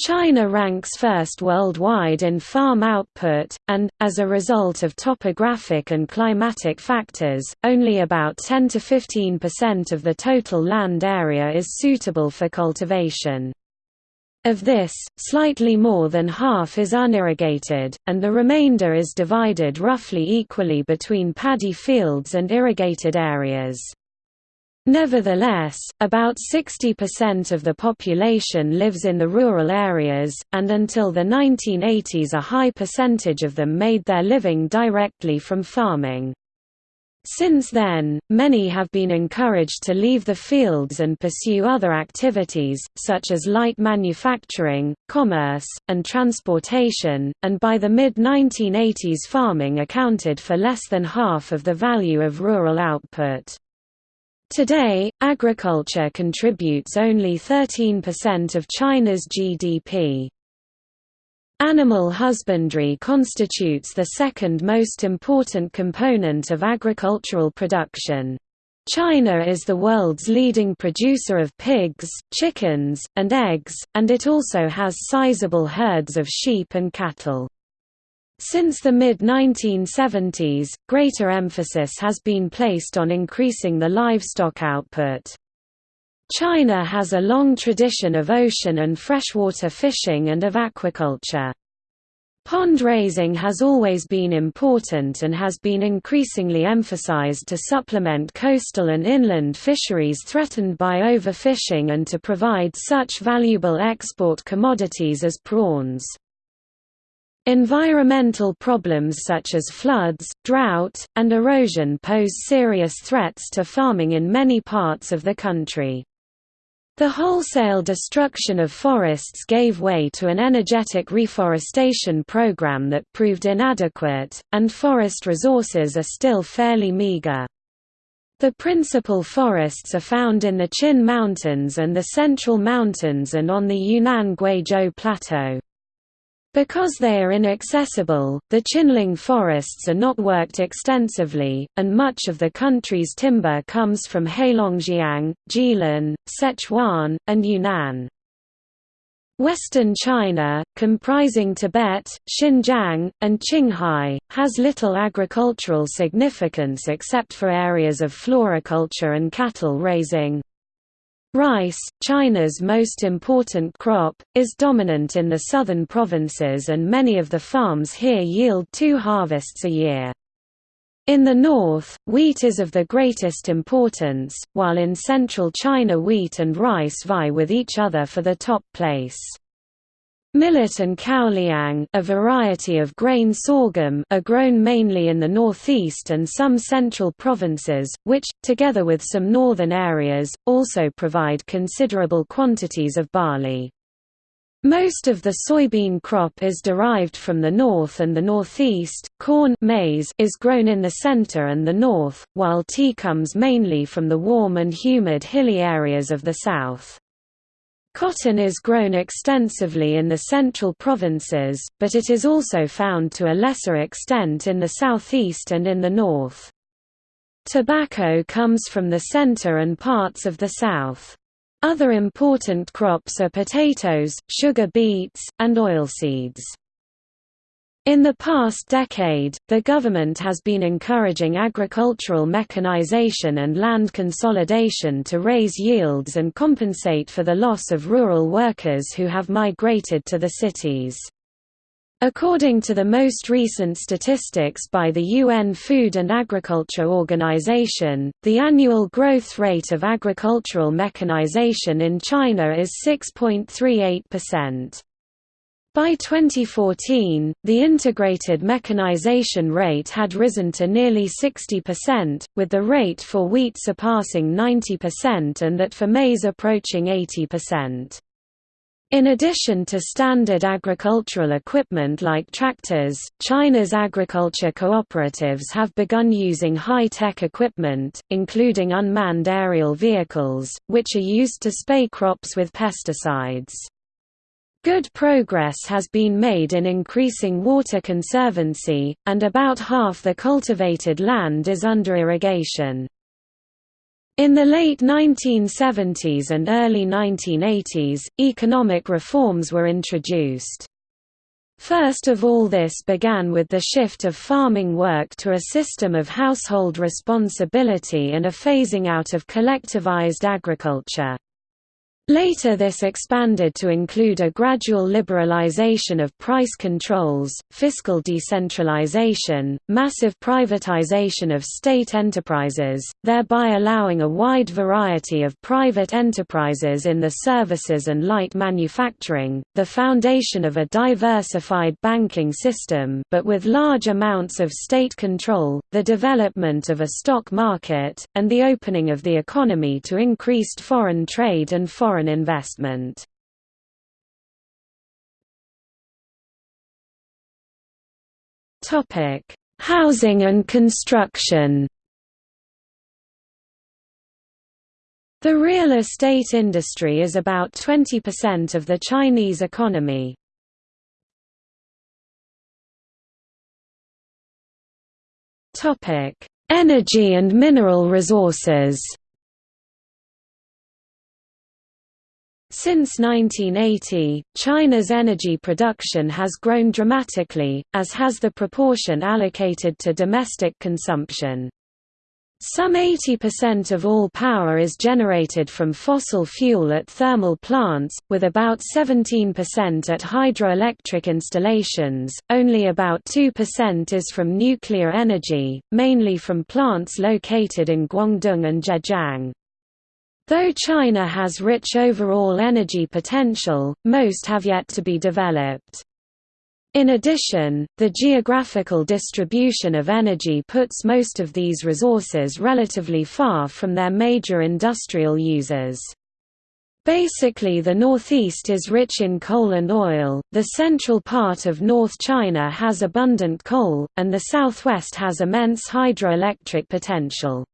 China ranks first worldwide in farm output, and, as a result of topographic and climatic factors, only about 10 to 15% of the total land area is suitable for cultivation. Of this, slightly more than half is unirrigated, and the remainder is divided roughly equally between paddy fields and irrigated areas. Nevertheless, about 60% of the population lives in the rural areas, and until the 1980s a high percentage of them made their living directly from farming. Since then, many have been encouraged to leave the fields and pursue other activities, such as light manufacturing, commerce, and transportation, and by the mid-1980s farming accounted for less than half of the value of rural output. Today, agriculture contributes only 13% of China's GDP. Animal husbandry constitutes the second most important component of agricultural production. China is the world's leading producer of pigs, chickens, and eggs, and it also has sizable herds of sheep and cattle. Since the mid-1970s, greater emphasis has been placed on increasing the livestock output. China has a long tradition of ocean and freshwater fishing and of aquaculture. Pond raising has always been important and has been increasingly emphasized to supplement coastal and inland fisheries threatened by overfishing and to provide such valuable export commodities as prawns. Environmental problems such as floods, drought, and erosion pose serious threats to farming in many parts of the country. The wholesale destruction of forests gave way to an energetic reforestation program that proved inadequate, and forest resources are still fairly meager. The principal forests are found in the Qin Mountains and the Central Mountains and on the Yunnan Guizhou Plateau. Because they are inaccessible, the Qinling forests are not worked extensively, and much of the country's timber comes from Heilongjiang, Jilin, Sichuan, and Yunnan. Western China, comprising Tibet, Xinjiang, and Qinghai, has little agricultural significance except for areas of floriculture and cattle raising. Rice, China's most important crop, is dominant in the southern provinces and many of the farms here yield two harvests a year. In the north, wheat is of the greatest importance, while in central China wheat and rice vie with each other for the top place. Millet and kaoliang a variety of grain sorghum are grown mainly in the northeast and some central provinces, which, together with some northern areas, also provide considerable quantities of barley. Most of the soybean crop is derived from the north and the northeast. Corn maize is grown in the center and the north, while tea comes mainly from the warm and humid hilly areas of the south. Cotton is grown extensively in the central provinces, but it is also found to a lesser extent in the southeast and in the north. Tobacco comes from the center and parts of the south. Other important crops are potatoes, sugar beets, and oilseeds. In the past decade, the government has been encouraging agricultural mechanization and land consolidation to raise yields and compensate for the loss of rural workers who have migrated to the cities. According to the most recent statistics by the UN Food and Agriculture Organization, the annual growth rate of agricultural mechanization in China is 6.38%. By 2014, the integrated mechanization rate had risen to nearly 60%, with the rate for wheat surpassing 90% and that for maize approaching 80%. In addition to standard agricultural equipment like tractors, China's agriculture cooperatives have begun using high-tech equipment, including unmanned aerial vehicles, which are used to spay crops with pesticides. Good progress has been made in increasing water conservancy, and about half the cultivated land is under irrigation. In the late 1970s and early 1980s, economic reforms were introduced. First of all this began with the shift of farming work to a system of household responsibility and a phasing out of collectivized agriculture. Later this expanded to include a gradual liberalization of price controls, fiscal decentralization, massive privatization of state enterprises, thereby allowing a wide variety of private enterprises in the services and light manufacturing, the foundation of a diversified banking system. But with large amounts of state control, the development of a stock market, and the opening of the economy to increased foreign trade and foreign foreign investment. Housing and construction The real estate industry is about 20% of the Chinese economy. Energy and mineral resources Since 1980, China's energy production has grown dramatically, as has the proportion allocated to domestic consumption. Some 80% of all power is generated from fossil fuel at thermal plants, with about 17% at hydroelectric installations, only about 2% is from nuclear energy, mainly from plants located in Guangdong and Zhejiang. Though China has rich overall energy potential, most have yet to be developed. In addition, the geographical distribution of energy puts most of these resources relatively far from their major industrial users. Basically the northeast is rich in coal and oil, the central part of North China has abundant coal, and the southwest has immense hydroelectric potential.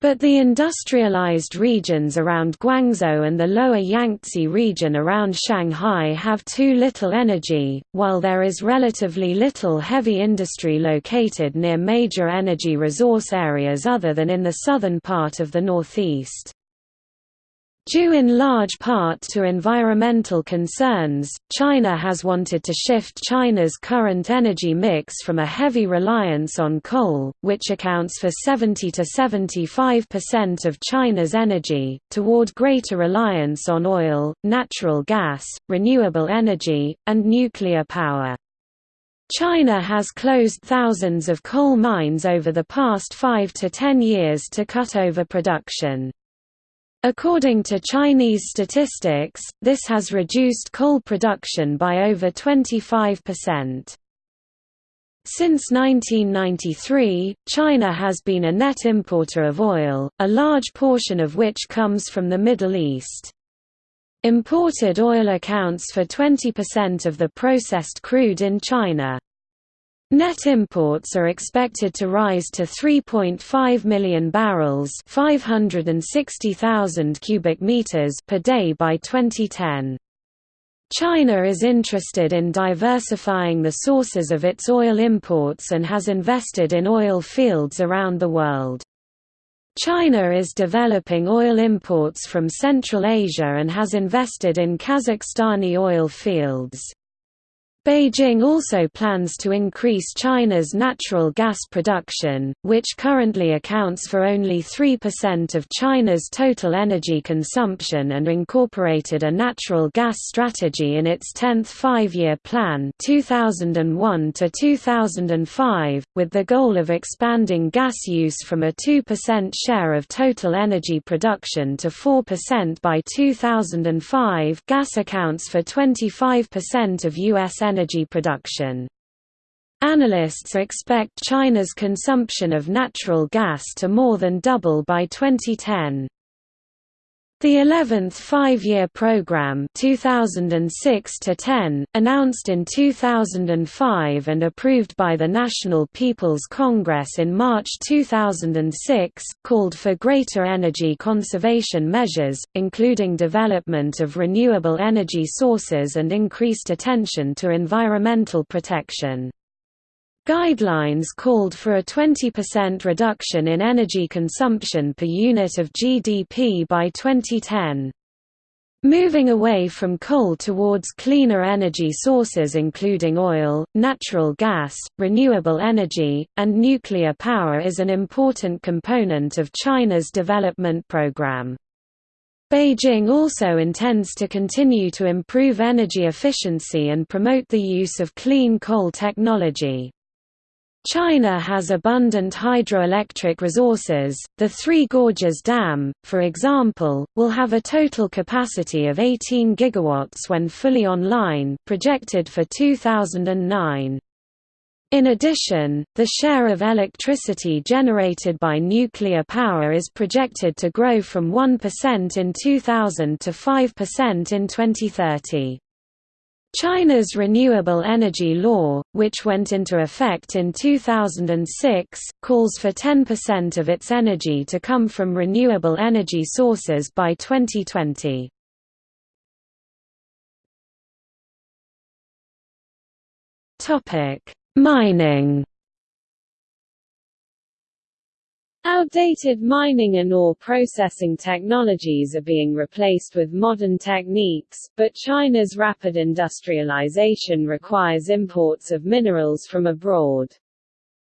But the industrialized regions around Guangzhou and the lower Yangtze region around Shanghai have too little energy, while there is relatively little heavy industry located near major energy resource areas other than in the southern part of the northeast. Due in large part to environmental concerns, China has wanted to shift China's current energy mix from a heavy reliance on coal, which accounts for 70 to 75% of China's energy, toward greater reliance on oil, natural gas, renewable energy, and nuclear power. China has closed thousands of coal mines over the past 5 to 10 years to cut overproduction. According to Chinese statistics, this has reduced coal production by over 25%. Since 1993, China has been a net importer of oil, a large portion of which comes from the Middle East. Imported oil accounts for 20% of the processed crude in China. Net imports are expected to rise to 3.5 million barrels, 560,000 cubic meters per day by 2010. China is interested in diversifying the sources of its oil imports and has invested in oil fields around the world. China is developing oil imports from Central Asia and has invested in Kazakhstani oil fields. Beijing also plans to increase China's natural gas production, which currently accounts for only 3% of China's total energy consumption and incorporated a natural gas strategy in its 10th five-year plan 2001 to 2005, with the goal of expanding gas use from a 2% share of total energy production to 4% by 2005 gas accounts for 25% of U.S. energy energy production. Analysts expect China's consumption of natural gas to more than double by 2010. The 11th five-year program 2006 10, announced in 2005 and approved by the National People's Congress in March 2006, called for greater energy conservation measures, including development of renewable energy sources and increased attention to environmental protection. Guidelines called for a 20% reduction in energy consumption per unit of GDP by 2010. Moving away from coal towards cleaner energy sources including oil, natural gas, renewable energy, and nuclear power is an important component of China's development program. Beijing also intends to continue to improve energy efficiency and promote the use of clean coal technology. China has abundant hydroelectric resources. The Three Gorges Dam, for example, will have a total capacity of 18 gigawatts when fully online, projected for 2009. In addition, the share of electricity generated by nuclear power is projected to grow from 1% in 2000 to 5% in 2030. China's Renewable Energy Law, which went into effect in 2006, calls for 10% of its energy to come from renewable energy sources by 2020. Topic: Mining Outdated mining and ore processing technologies are being replaced with modern techniques, but China's rapid industrialization requires imports of minerals from abroad.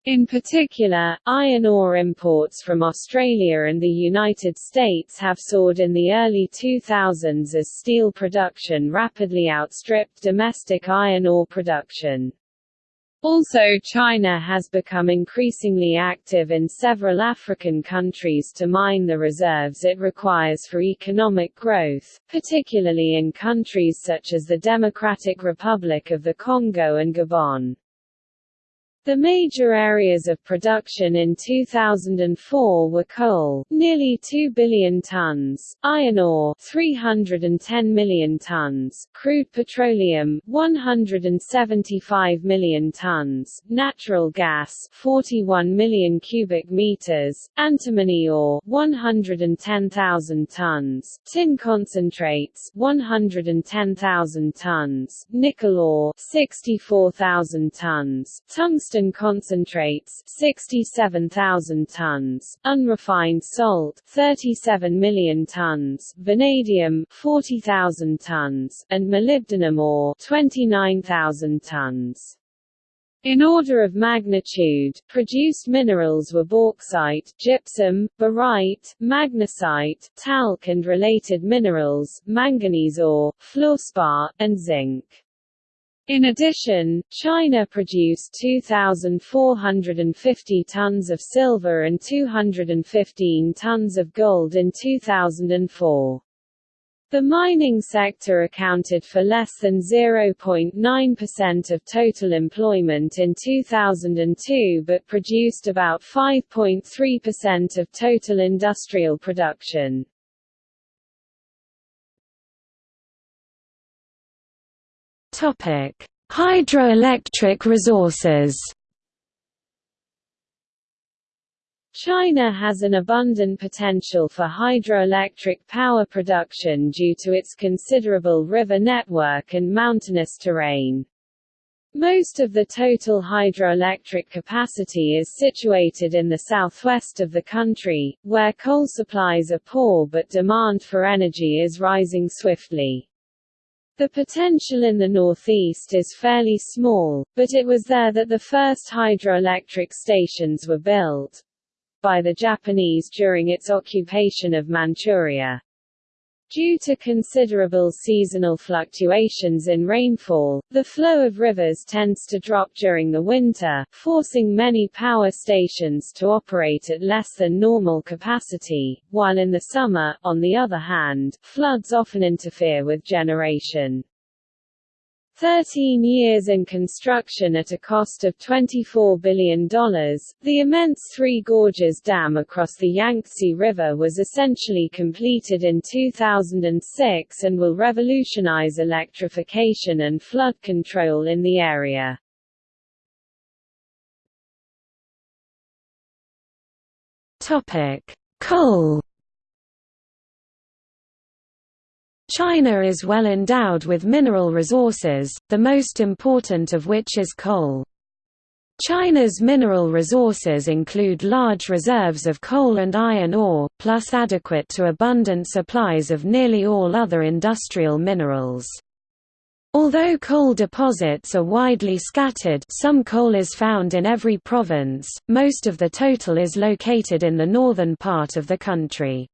In particular, iron ore imports from Australia and the United States have soared in the early 2000s as steel production rapidly outstripped domestic iron ore production. Also China has become increasingly active in several African countries to mine the reserves it requires for economic growth, particularly in countries such as the Democratic Republic of the Congo and Gabon. The major areas of production in 2004 were coal, nearly 2 billion tons, iron ore, 310 million tons, crude petroleum, 175 million tons, natural gas, 41 million cubic meters, antimony ore, 110,000 tons, tin concentrates, 110,000 tons, nickel ore, 64,000 tons, tungsten tungsten concentrates 67,000 tons, unrefined salt 37 million tons, vanadium 40,000 tons, and molybdenum ore 29,000 tons. In order of magnitude, produced minerals were bauxite, gypsum, barite, magnesite, talc and related minerals, manganese ore, fluorspar, and zinc. In addition, China produced 2,450 tons of silver and 215 tons of gold in 2004. The mining sector accounted for less than 0.9% of total employment in 2002 but produced about 5.3% of total industrial production. Topic: Hydroelectric resources. China has an abundant potential for hydroelectric power production due to its considerable river network and mountainous terrain. Most of the total hydroelectric capacity is situated in the southwest of the country, where coal supplies are poor but demand for energy is rising swiftly. The potential in the northeast is fairly small, but it was there that the first hydroelectric stations were built by the Japanese during its occupation of Manchuria. Due to considerable seasonal fluctuations in rainfall, the flow of rivers tends to drop during the winter, forcing many power stations to operate at less than normal capacity, while in the summer, on the other hand, floods often interfere with generation. 13 years in construction at a cost of $24 billion, the immense Three Gorges Dam across the Yangtze River was essentially completed in 2006 and will revolutionize electrification and flood control in the area. Coal China is well endowed with mineral resources, the most important of which is coal. China's mineral resources include large reserves of coal and iron ore, plus adequate to abundant supplies of nearly all other industrial minerals. Although coal deposits are widely scattered some coal is found in every province, most of the total is located in the northern part of the country.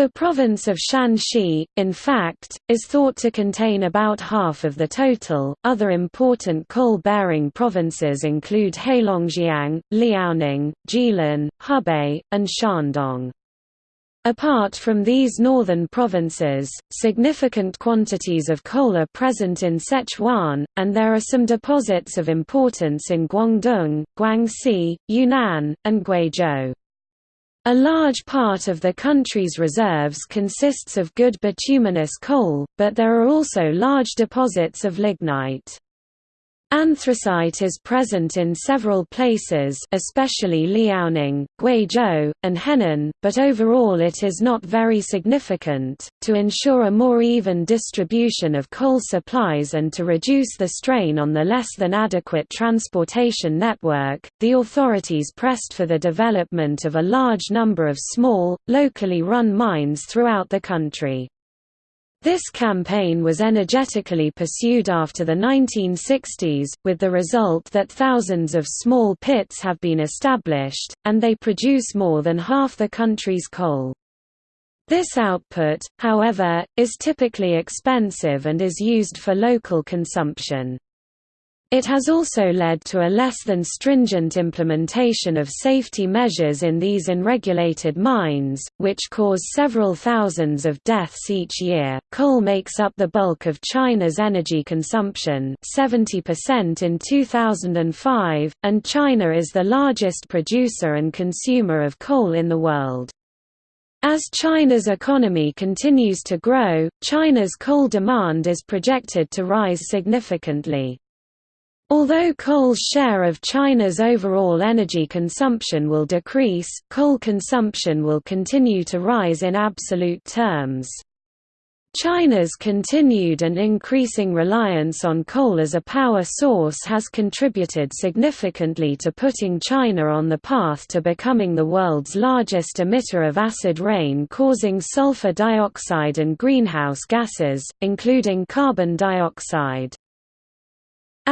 The province of Shanxi, in fact, is thought to contain about half of the total. Other important coal bearing provinces include Heilongjiang, Liaoning, Jilin, Hebei, and Shandong. Apart from these northern provinces, significant quantities of coal are present in Sichuan, and there are some deposits of importance in Guangdong, Guangxi, Yunnan, and Guizhou. A large part of the country's reserves consists of good bituminous coal, but there are also large deposits of lignite. Anthracite is present in several places especially Liaoning, Guizhou, and Henan, but overall it is not very significant. To ensure a more even distribution of coal supplies and to reduce the strain on the less than adequate transportation network, the authorities pressed for the development of a large number of small, locally run mines throughout the country. This campaign was energetically pursued after the 1960s, with the result that thousands of small pits have been established, and they produce more than half the country's coal. This output, however, is typically expensive and is used for local consumption. It has also led to a less than stringent implementation of safety measures in these unregulated mines, which cause several thousands of deaths each year. Coal makes up the bulk of China's energy consumption, 70% in 2005, and China is the largest producer and consumer of coal in the world. As China's economy continues to grow, China's coal demand is projected to rise significantly. Although coal's share of China's overall energy consumption will decrease, coal consumption will continue to rise in absolute terms. China's continued and increasing reliance on coal as a power source has contributed significantly to putting China on the path to becoming the world's largest emitter of acid rain causing sulfur dioxide and greenhouse gases, including carbon dioxide.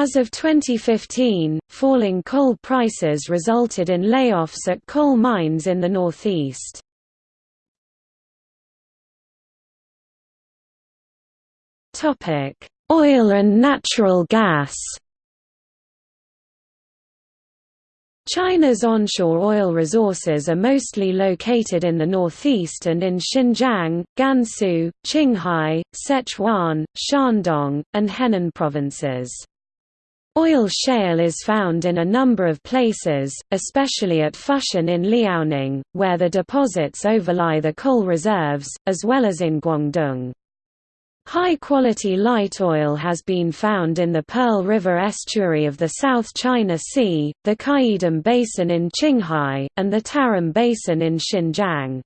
As of 2015, falling coal prices resulted in layoffs at coal mines in the northeast. Oil and natural gas China's onshore oil resources are mostly located in the northeast and in Xinjiang, Gansu, Qinghai, Sichuan, Shandong, and Henan provinces. Oil shale is found in a number of places, especially at Fushun in Liaoning, where the deposits overlie the coal reserves, as well as in Guangdong. High-quality light oil has been found in the Pearl River estuary of the South China Sea, the Qaidam Basin in Qinghai, and the Tarim Basin in Xinjiang.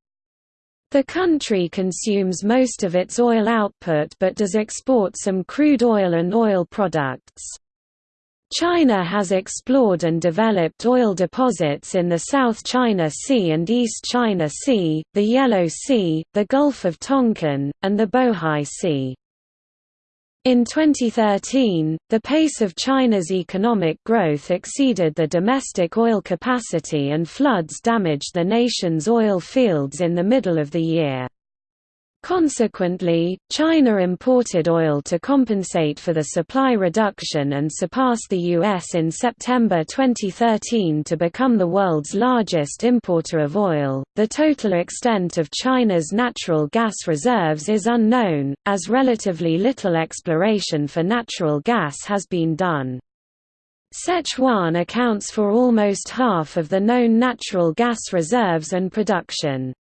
The country consumes most of its oil output but does export some crude oil and oil products. China has explored and developed oil deposits in the South China Sea and East China Sea, the Yellow Sea, the Gulf of Tonkin, and the Bohai Sea. In 2013, the pace of China's economic growth exceeded the domestic oil capacity and floods damaged the nation's oil fields in the middle of the year. Consequently, China imported oil to compensate for the supply reduction and surpassed the U.S. in September 2013 to become the world's largest importer of oil. The total extent of China's natural gas reserves is unknown, as relatively little exploration for natural gas has been done. Sichuan accounts for almost half of the known natural gas reserves and production.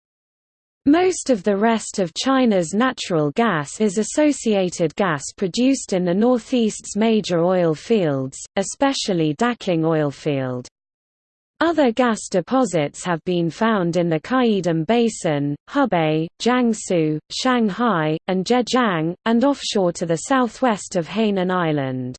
Most of the rest of China's natural gas is associated gas produced in the northeast's major oil fields, especially Daqing oilfield. Other gas deposits have been found in the Qaidam Basin, Hebei, Jiangsu, Shanghai, and Zhejiang, and offshore to the southwest of Hainan Island.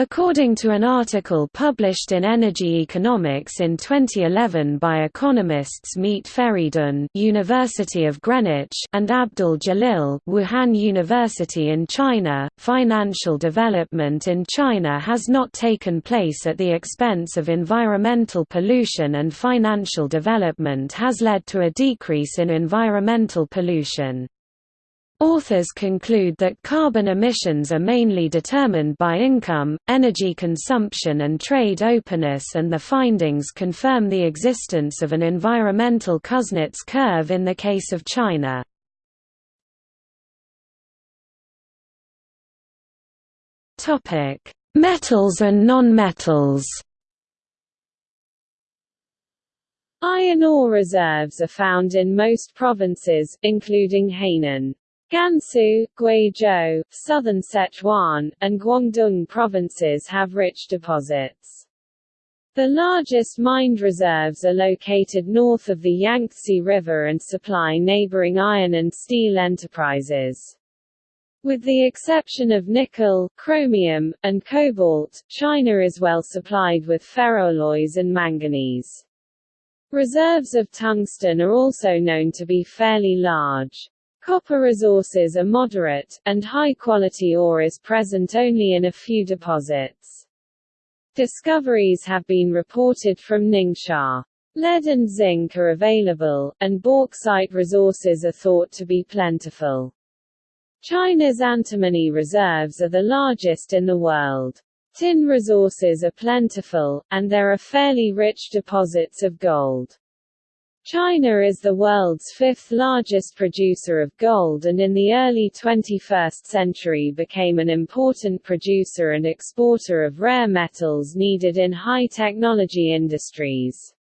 According to an article published in Energy Economics in 2011 by economists Mete Feridun University of Greenwich and Abdul Jalil Wuhan University in China, financial development in China has not taken place at the expense of environmental pollution and financial development has led to a decrease in environmental pollution. Authors conclude that carbon emissions are mainly determined by income, energy consumption and trade openness and the findings confirm the existence of an environmental Kuznets curve in the case of China. Metals and nonmetals Iron ore reserves are found in most provinces, including Hainan. Gansu, Guizhou, southern Sichuan, and Guangdong provinces have rich deposits. The largest mined reserves are located north of the Yangtze River and supply neighboring iron and steel enterprises. With the exception of nickel, chromium, and cobalt, China is well supplied with ferroalloys and manganese. Reserves of tungsten are also known to be fairly large. Copper resources are moderate, and high-quality ore is present only in a few deposits. Discoveries have been reported from Ningxia. Lead and zinc are available, and bauxite resources are thought to be plentiful. China's antimony reserves are the largest in the world. Tin resources are plentiful, and there are fairly rich deposits of gold. China is the world's fifth largest producer of gold and in the early 21st century became an important producer and exporter of rare metals needed in high-technology industries.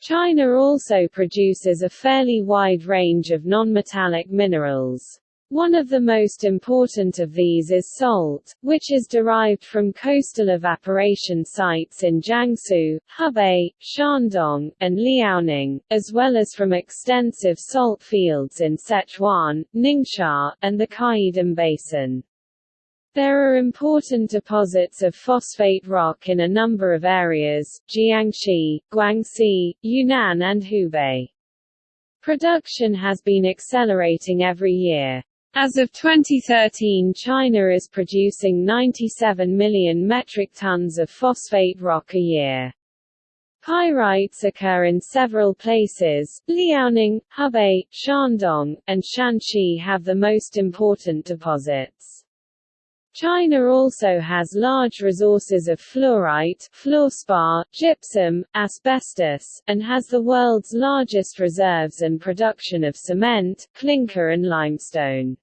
China also produces a fairly wide range of nonmetallic minerals. One of the most important of these is salt, which is derived from coastal evaporation sites in Jiangsu, Hebei, Shandong, and Liaoning, as well as from extensive salt fields in Sichuan, Ningxia, and the Qaidam Basin. There are important deposits of phosphate rock in a number of areas, Jiangxi, Guangxi, Yunnan and Hubei. Production has been accelerating every year. As of 2013 China is producing 97 million metric tons of phosphate rock a year. Pyrites occur in several places, Liaoning, Hebei, Shandong, and Shanxi have the most important deposits. China also has large resources of fluorite, fluorspar, gypsum, asbestos, and has the world's largest reserves and production of cement, clinker and limestone.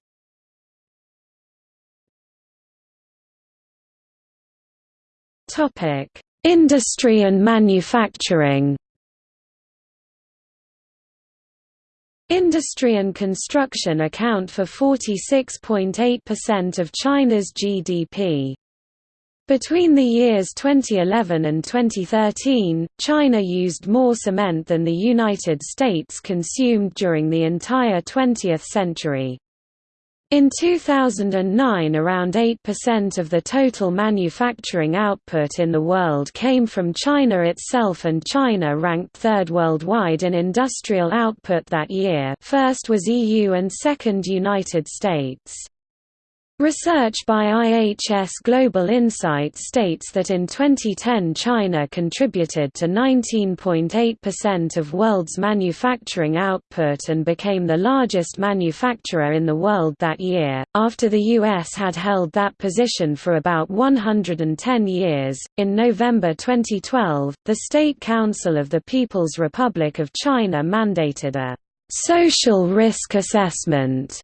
Industry and manufacturing. Industry and construction account for 46.8% of China's GDP. Between the years 2011 and 2013, China used more cement than the United States consumed during the entire 20th century. In 2009 around 8% of the total manufacturing output in the world came from China itself and China ranked third worldwide in industrial output that year first was EU and second United States. Research by IHS Global Insight states that in 2010 China contributed to 19.8% of world's manufacturing output and became the largest manufacturer in the world that year, after the US had held that position for about 110 years. In November 2012, the State Council of the People's Republic of China mandated a social risk assessment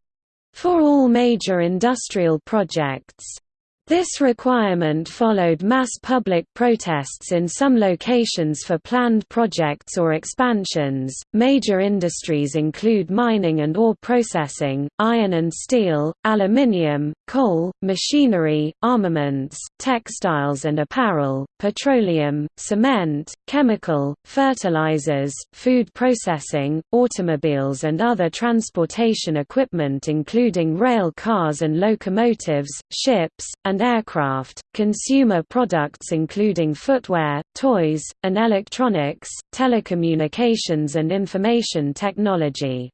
for all major industrial projects. This requirement followed mass public protests in some locations for planned projects or expansions. Major industries include mining and ore processing, iron and steel, aluminium, coal, machinery, armaments, textiles and apparel, petroleum, cement, chemical, fertilizers, food processing, automobiles and other transportation equipment including rail cars and locomotives, ships, and and aircraft, consumer products including footwear, toys, and electronics, telecommunications and information technology.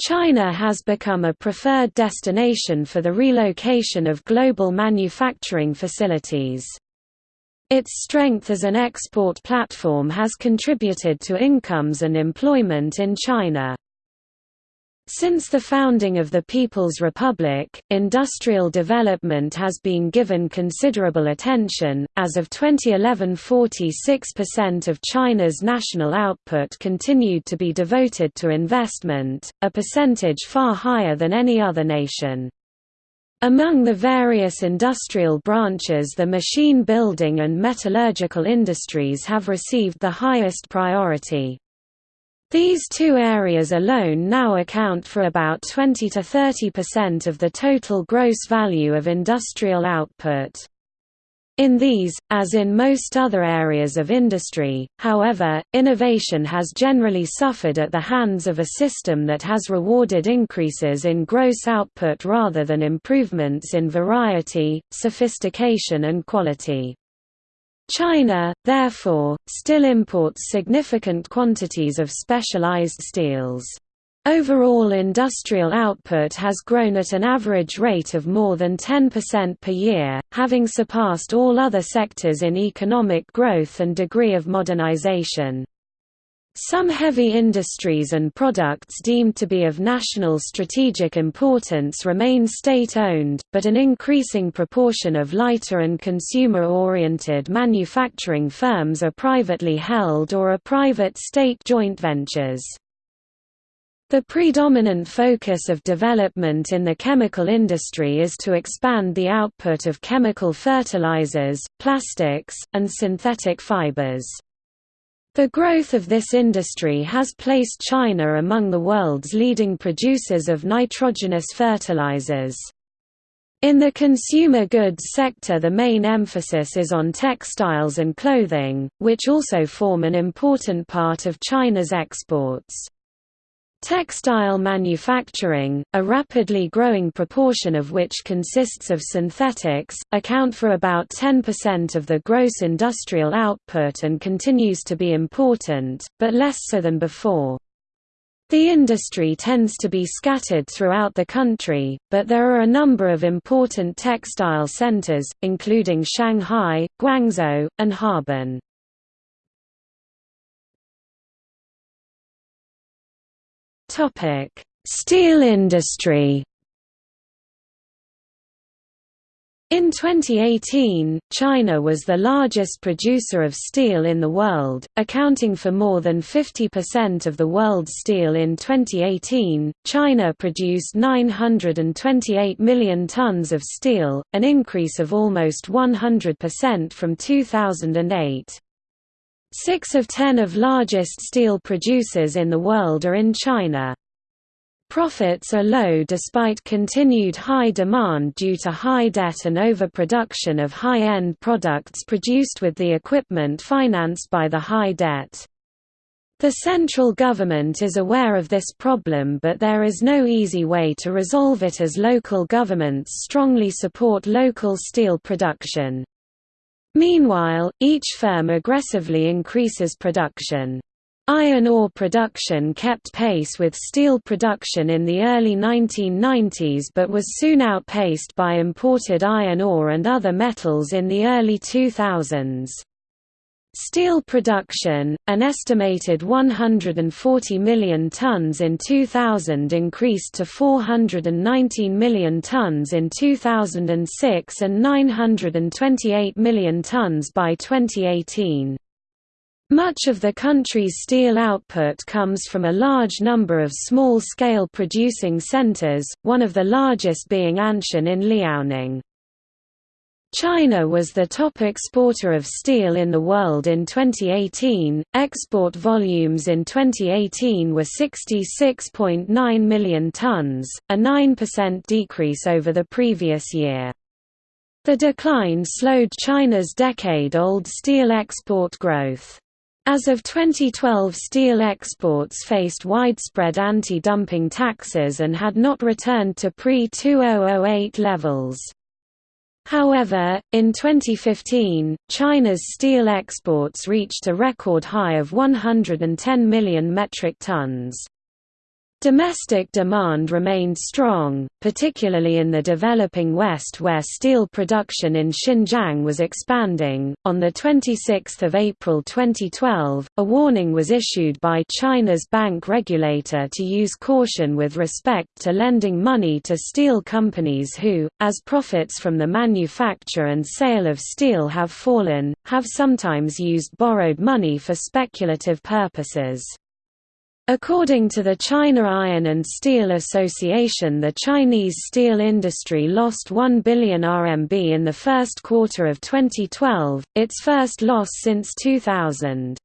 China has become a preferred destination for the relocation of global manufacturing facilities. Its strength as an export platform has contributed to incomes and employment in China. Since the founding of the People's Republic, industrial development has been given considerable attention. As of 2011, 46% of China's national output continued to be devoted to investment, a percentage far higher than any other nation. Among the various industrial branches the machine building and metallurgical industries have received the highest priority. These two areas alone now account for about 20 to 30% of the total gross value of industrial output. In these, as in most other areas of industry, however, innovation has generally suffered at the hands of a system that has rewarded increases in gross output rather than improvements in variety, sophistication and quality. China, therefore, still imports significant quantities of specialized steels. Overall industrial output has grown at an average rate of more than 10% per year, having surpassed all other sectors in economic growth and degree of modernization. Some heavy industries and products deemed to be of national strategic importance remain state-owned, but an increasing proportion of lighter and consumer-oriented manufacturing firms are privately held or are private state joint ventures. The predominant focus of development in the chemical industry is to expand the output of chemical fertilizers, plastics, and synthetic fibers. The growth of this industry has placed China among the world's leading producers of nitrogenous fertilizers. In the consumer goods sector the main emphasis is on textiles and clothing, which also form an important part of China's exports. Textile manufacturing, a rapidly growing proportion of which consists of synthetics, account for about 10% of the gross industrial output and continues to be important, but less so than before. The industry tends to be scattered throughout the country, but there are a number of important textile centers, including Shanghai, Guangzhou, and Harbin. Topic: Steel industry. In 2018, China was the largest producer of steel in the world, accounting for more than 50% of the world's steel in 2018. China produced 928 million tons of steel, an increase of almost 100% from 2008. Six of ten of largest steel producers in the world are in China. Profits are low despite continued high demand due to high debt and overproduction of high-end products produced with the equipment financed by the high debt. The central government is aware of this problem but there is no easy way to resolve it as local governments strongly support local steel production. Meanwhile, each firm aggressively increases production. Iron ore production kept pace with steel production in the early 1990s but was soon outpaced by imported iron ore and other metals in the early 2000s. Steel production, an estimated 140 million tons in 2000 increased to 419 million tons in 2006 and 928 million tons by 2018. Much of the country's steel output comes from a large number of small-scale producing centers, one of the largest being Anshan in Liaoning. China was the top exporter of steel in the world in 2018. Export volumes in 2018 were 66.9 million tons, a 9% decrease over the previous year. The decline slowed China's decade-old steel export growth. As of 2012 steel exports faced widespread anti-dumping taxes and had not returned to pre-2008 levels. However, in 2015, China's steel exports reached a record high of 110 million metric tons. Domestic demand remained strong, particularly in the developing West where steel production in Xinjiang was expanding. On the 26th of April 2012, a warning was issued by China's bank regulator to use caution with respect to lending money to steel companies who, as profits from the manufacture and sale of steel have fallen, have sometimes used borrowed money for speculative purposes. According to the China Iron and Steel Association the Chinese steel industry lost 1 billion RMB in the first quarter of 2012, its first loss since 2000.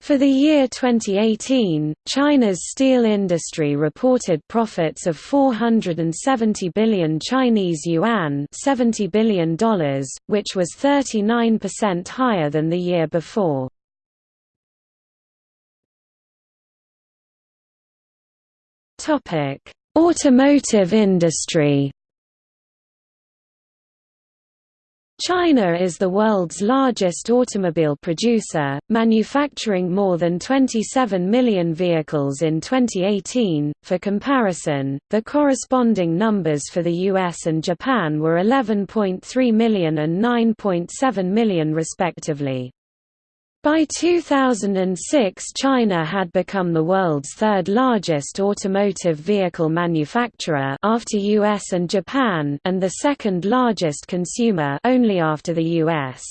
For the year 2018, China's steel industry reported profits of 470 billion Chinese yuan $70 billion, which was 39% higher than the year before. Automotive industry. China is the world's largest automobile producer, manufacturing more than 27 million vehicles in 2018. For comparison, the corresponding numbers for the US and Japan were 11.3 million and 9.7 million respectively. By 2006 China had become the world's third largest automotive vehicle manufacturer after US and Japan and the second largest consumer only after the US.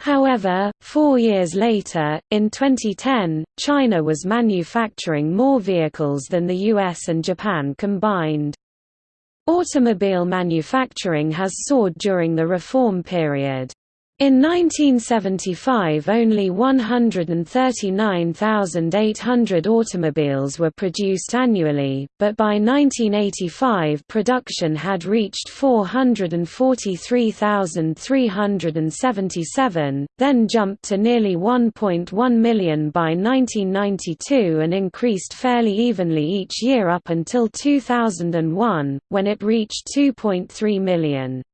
However, four years later, in 2010, China was manufacturing more vehicles than the US and Japan combined. Automobile manufacturing has soared during the reform period. In 1975 only 139,800 automobiles were produced annually, but by 1985 production had reached 443,377, then jumped to nearly 1.1 million by 1992 and increased fairly evenly each year up until 2001, when it reached 2.3 million.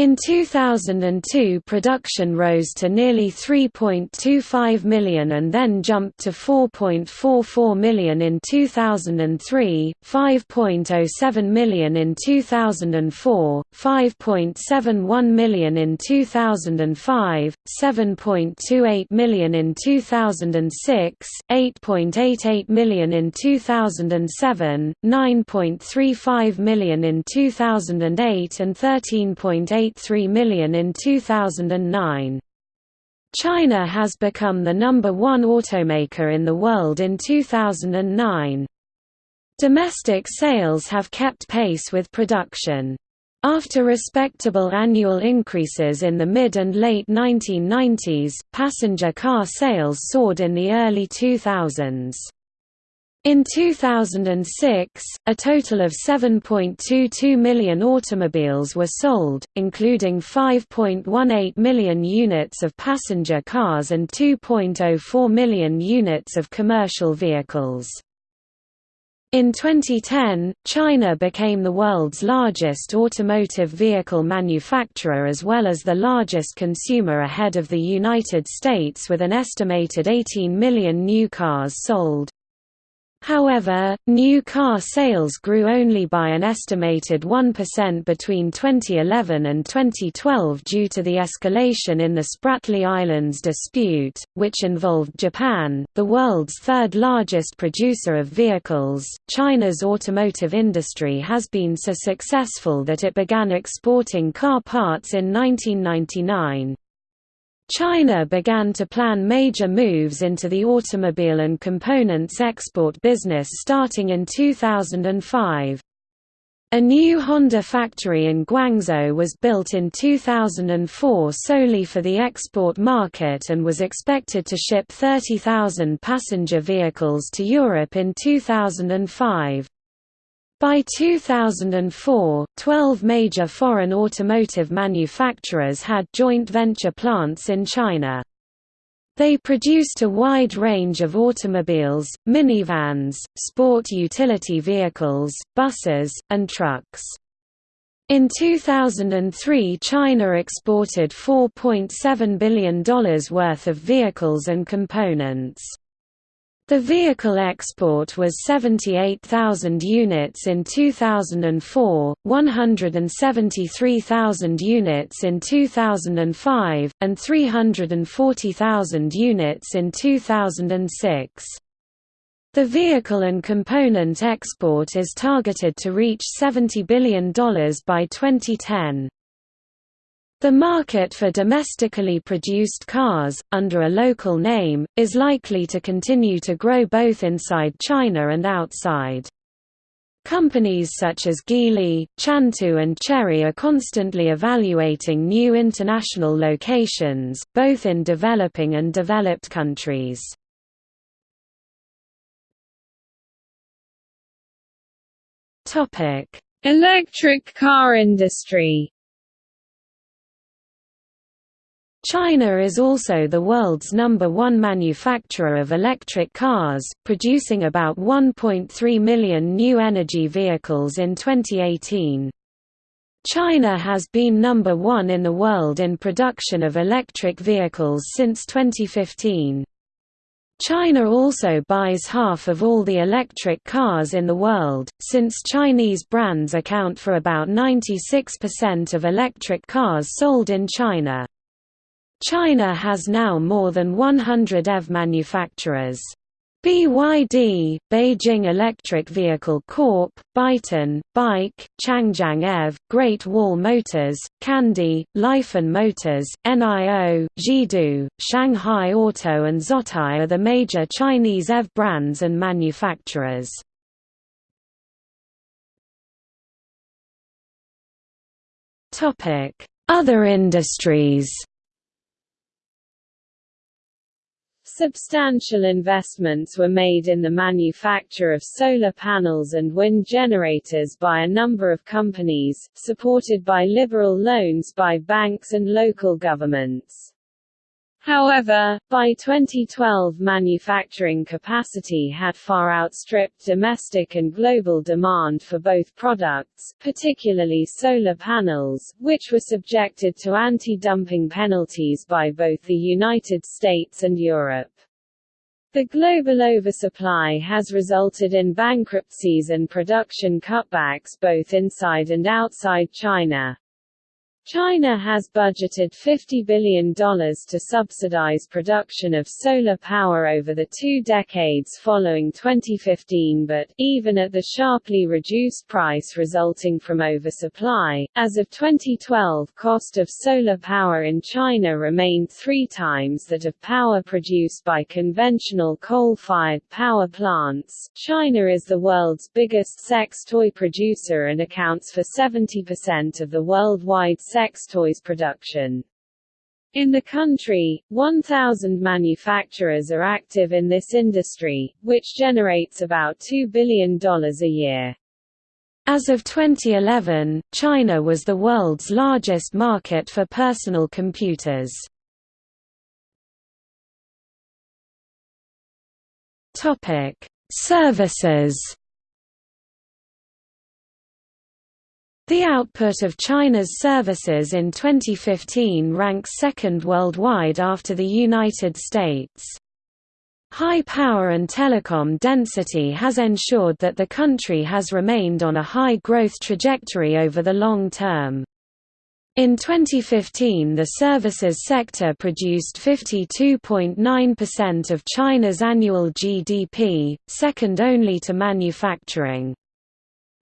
In 2002 production rose to nearly 3.25 million and then jumped to 4.44 million in 2003, 5.07 million in 2004, 5.71 million in 2005, 7.28 million in 2006, 8.88 million in 2007, 9.35 million in 2008 and 13.8 1.83 million in 2009. China has become the number one automaker in the world in 2009. Domestic sales have kept pace with production. After respectable annual increases in the mid and late 1990s, passenger car sales soared in the early 2000s. In 2006, a total of 7.22 million automobiles were sold, including 5.18 million units of passenger cars and 2.04 million units of commercial vehicles. In 2010, China became the world's largest automotive vehicle manufacturer as well as the largest consumer ahead of the United States with an estimated 18 million new cars sold. However, new car sales grew only by an estimated 1% between 2011 and 2012 due to the escalation in the Spratly Islands dispute, which involved Japan, the world's third largest producer of vehicles. China's automotive industry has been so successful that it began exporting car parts in 1999. China began to plan major moves into the automobile and components export business starting in 2005. A new Honda factory in Guangzhou was built in 2004 solely for the export market and was expected to ship 30,000 passenger vehicles to Europe in 2005. By 2004, 12 major foreign automotive manufacturers had joint venture plants in China. They produced a wide range of automobiles, minivans, sport utility vehicles, buses, and trucks. In 2003 China exported $4.7 billion worth of vehicles and components. The vehicle export was 78,000 units in 2004, 173,000 units in 2005, and 340,000 units in 2006. The vehicle and component export is targeted to reach $70 billion by 2010. The market for domestically produced cars, under a local name, is likely to continue to grow both inside China and outside. Companies such as Geely, Chantou and Chery are constantly evaluating new international locations, both in developing and developed countries. Electric car industry. China is also the world's number one manufacturer of electric cars, producing about 1.3 million new energy vehicles in 2018. China has been number one in the world in production of electric vehicles since 2015. China also buys half of all the electric cars in the world, since Chinese brands account for about 96% of electric cars sold in China. China has now more than 100 EV manufacturers. BYD, Beijing Electric Vehicle Corp., Byton, Bike, Changjiang EV, Great Wall Motors, Kandi, Lifan Motors, NIO, Jidu, Shanghai Auto and Zotye are the major Chinese EV brands and manufacturers. Other industries Substantial investments were made in the manufacture of solar panels and wind generators by a number of companies, supported by liberal loans by banks and local governments. However, by 2012 manufacturing capacity had far outstripped domestic and global demand for both products, particularly solar panels, which were subjected to anti-dumping penalties by both the United States and Europe. The global oversupply has resulted in bankruptcies and production cutbacks both inside and outside China. China has budgeted $50 billion to subsidize production of solar power over the two decades following 2015 but, even at the sharply reduced price resulting from oversupply, as of 2012 cost of solar power in China remained three times that of power produced by conventional coal-fired power plants. China is the world's biggest sex toy producer and accounts for 70% of the worldwide sex toys production. In the country, 1,000 manufacturers are active in this industry, which generates about $2 billion a year. As of 2011, China was the world's largest market for personal computers. Services The output of China's services in 2015 ranks second worldwide after the United States. High power and telecom density has ensured that the country has remained on a high growth trajectory over the long term. In 2015 the services sector produced 52.9% of China's annual GDP, second only to manufacturing.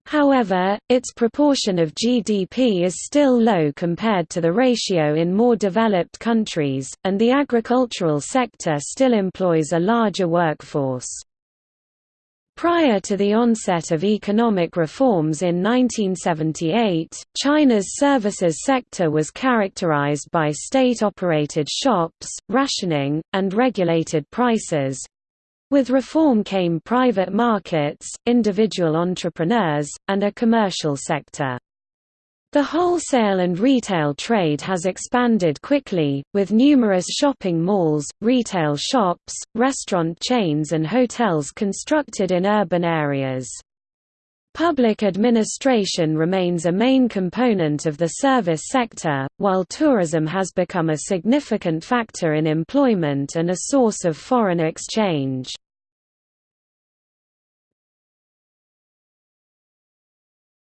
However, its proportion of GDP is still low compared to the ratio in more developed countries, and the agricultural sector still employs a larger workforce. Prior to the onset of economic reforms in 1978, China's services sector was characterized by state-operated shops, rationing, and regulated prices, with reform came private markets, individual entrepreneurs, and a commercial sector. The wholesale and retail trade has expanded quickly, with numerous shopping malls, retail shops, restaurant chains and hotels constructed in urban areas. Public administration remains a main component of the service sector, while tourism has become a significant factor in employment and a source of foreign exchange.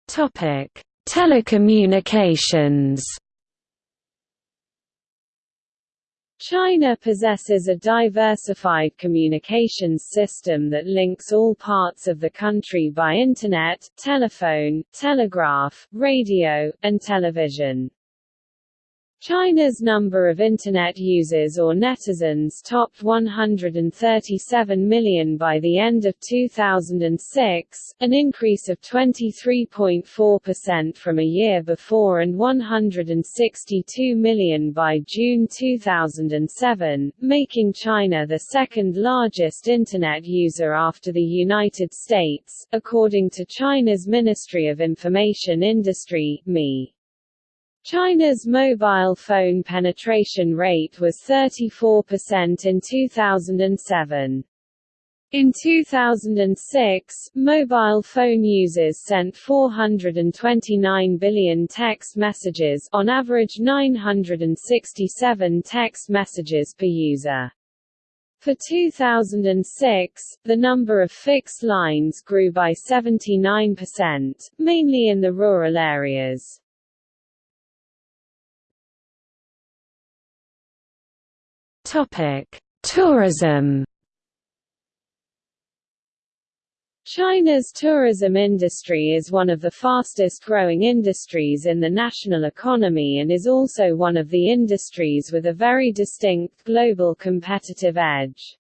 Telecommunications China possesses a diversified communications system that links all parts of the country by internet, telephone, telegraph, radio, and television. China's number of Internet users or netizens topped 137 million by the end of 2006, an increase of 23.4% from a year before and 162 million by June 2007, making China the second largest Internet user after the United States, according to China's Ministry of Information Industry (MI). China's mobile phone penetration rate was 34% in 2007. In 2006, mobile phone users sent 429 billion text messages on average 967 text messages per user. For 2006, the number of fixed lines grew by 79%, mainly in the rural areas. Tourism. China's tourism industry is one of the fastest growing industries in the national economy and is also one of the industries with a very distinct global competitive edge.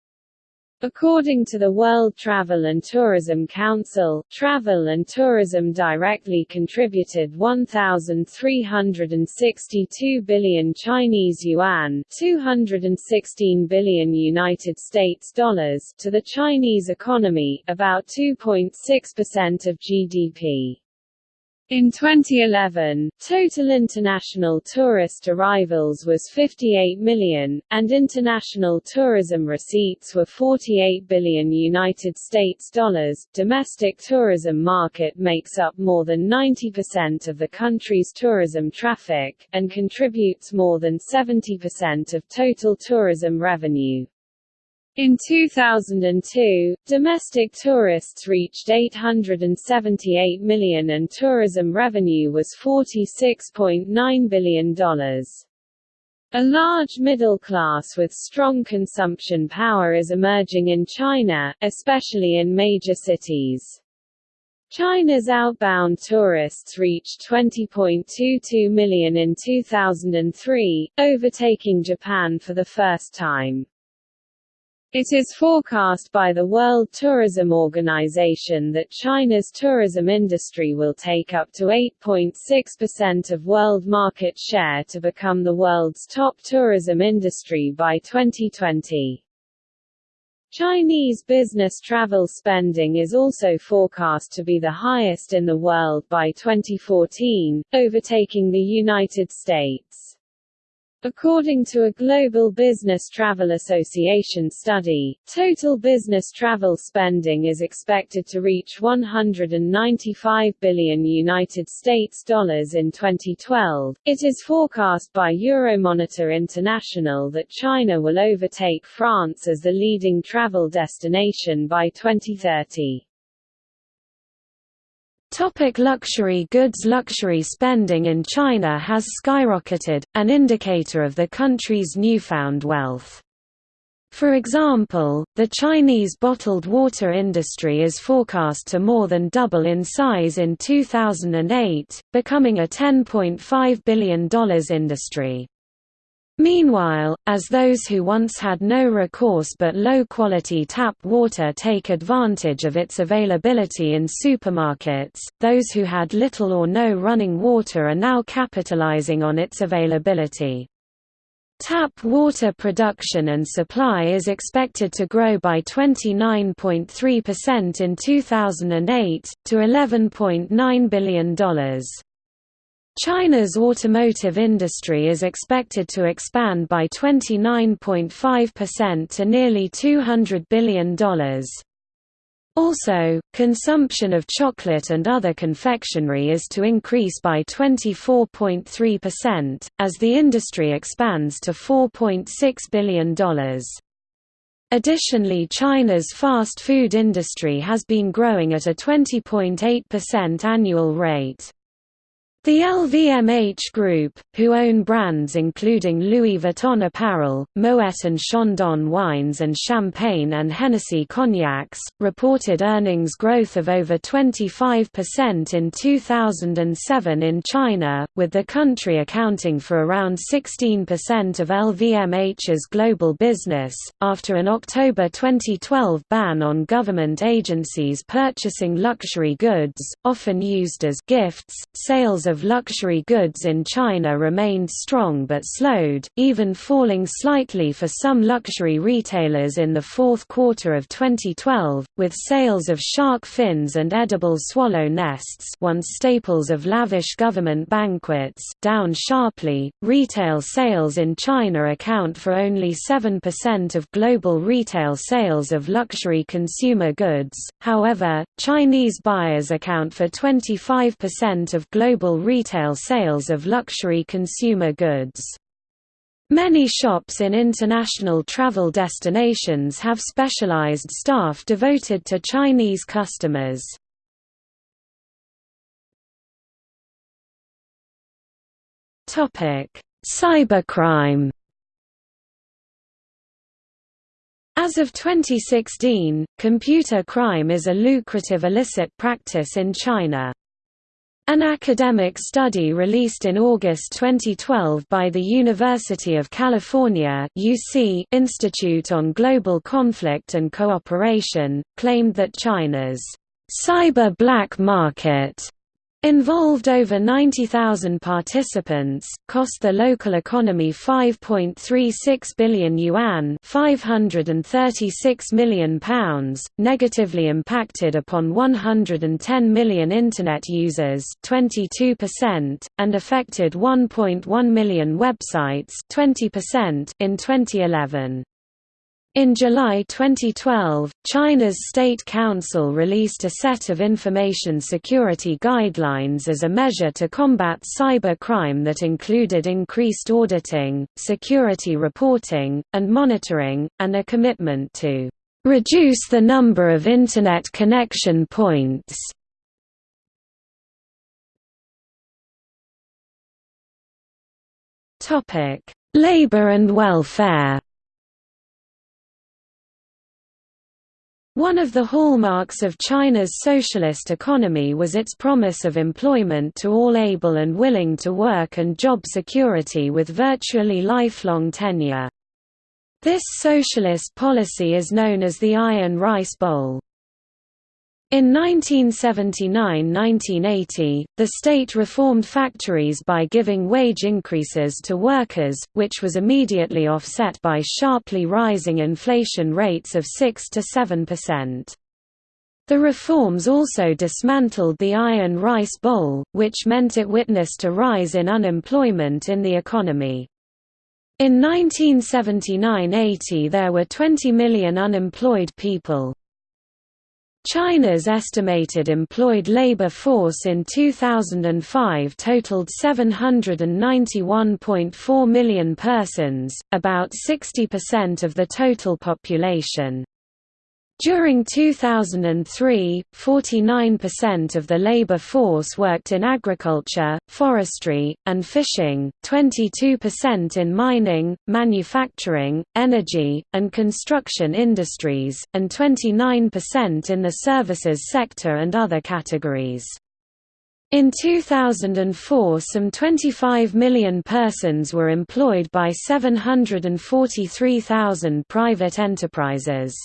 According to the World Travel and Tourism Council, travel and tourism directly contributed 1,362 billion Chinese yuan 216 billion United States dollars to the Chinese economy, about 2.6% of GDP. In 2011, total international tourist arrivals was 58 million, and international tourism receipts were 48 billion United States dollars. Domestic tourism market makes up more than 90% of the country's tourism traffic and contributes more than 70% of total tourism revenue. In 2002, domestic tourists reached 878 million and tourism revenue was $46.9 billion. A large middle class with strong consumption power is emerging in China, especially in major cities. China's outbound tourists reached 20.22 million in 2003, overtaking Japan for the first time. It is forecast by the World Tourism Organization that China's tourism industry will take up to 8.6% of world market share to become the world's top tourism industry by 2020. Chinese business travel spending is also forecast to be the highest in the world by 2014, overtaking the United States. According to a Global Business Travel Association study, total business travel spending is expected to reach 195 billion United States dollars in 2012. It is forecast by Euromonitor International that China will overtake France as the leading travel destination by 2030. Topic luxury goods Luxury spending in China has skyrocketed, an indicator of the country's newfound wealth. For example, the Chinese bottled water industry is forecast to more than double in size in 2008, becoming a $10.5 billion industry. Meanwhile, as those who once had no recourse but low-quality tap water take advantage of its availability in supermarkets, those who had little or no running water are now capitalizing on its availability. Tap water production and supply is expected to grow by 29.3% in 2008, to $11.9 billion. China's automotive industry is expected to expand by 29.5% to nearly $200 billion. Also, consumption of chocolate and other confectionery is to increase by 24.3%, as the industry expands to $4.6 billion. Additionally China's fast food industry has been growing at a 20.8% annual rate. The LVMH Group, who own brands including Louis Vuitton apparel, Moet and Chandon wines and Champagne and Hennessy cognacs, reported earnings growth of over 25% in 2007 in China, with the country accounting for around 16% of LVMH's global business, after an October 2012 ban on government agencies purchasing luxury goods, often used as gifts, sales of luxury goods in China remained strong but slowed, even falling slightly for some luxury retailers in the fourth quarter of 2012, with sales of shark fins and edible swallow nests once staples of lavish government banquets down sharply. Retail sales in China account for only 7% of global retail sales of luxury consumer goods, however, Chinese buyers account for 25% of global retail sales of luxury consumer goods. Many shops in international travel destinations have specialized staff devoted to Chinese customers. Cybercrime As of 2016, computer crime is a lucrative illicit practice in China. An academic study released in August 2012 by the University of California UC Institute on Global Conflict and Cooperation, claimed that China's cyber black market Involved over 90,000 participants, cost the local economy 5.36 billion yuan £536 million, negatively impacted upon 110 million Internet users 22%, and affected 1.1 million websites 20% in 2011. In July 2012, China's State Council released a set of information security guidelines as a measure to combat cyber crime that included increased auditing, security reporting, and monitoring, and a commitment to reduce the number of Internet connection points. Labor and welfare One of the hallmarks of China's socialist economy was its promise of employment to all able and willing to work and job security with virtually lifelong tenure. This socialist policy is known as the Iron Rice Bowl. In 1979–1980, the state reformed factories by giving wage increases to workers, which was immediately offset by sharply rising inflation rates of 6 to 7%. The reforms also dismantled the Iron Rice Bowl, which meant it witnessed a rise in unemployment in the economy. In 1979–80 there were 20 million unemployed people. China's estimated employed labor force in 2005 totaled 791.4 million persons, about 60% of the total population. During 2003, 49% of the labor force worked in agriculture, forestry, and fishing, 22% in mining, manufacturing, energy, and construction industries, and 29% in the services sector and other categories. In 2004 some 25 million persons were employed by 743,000 private enterprises.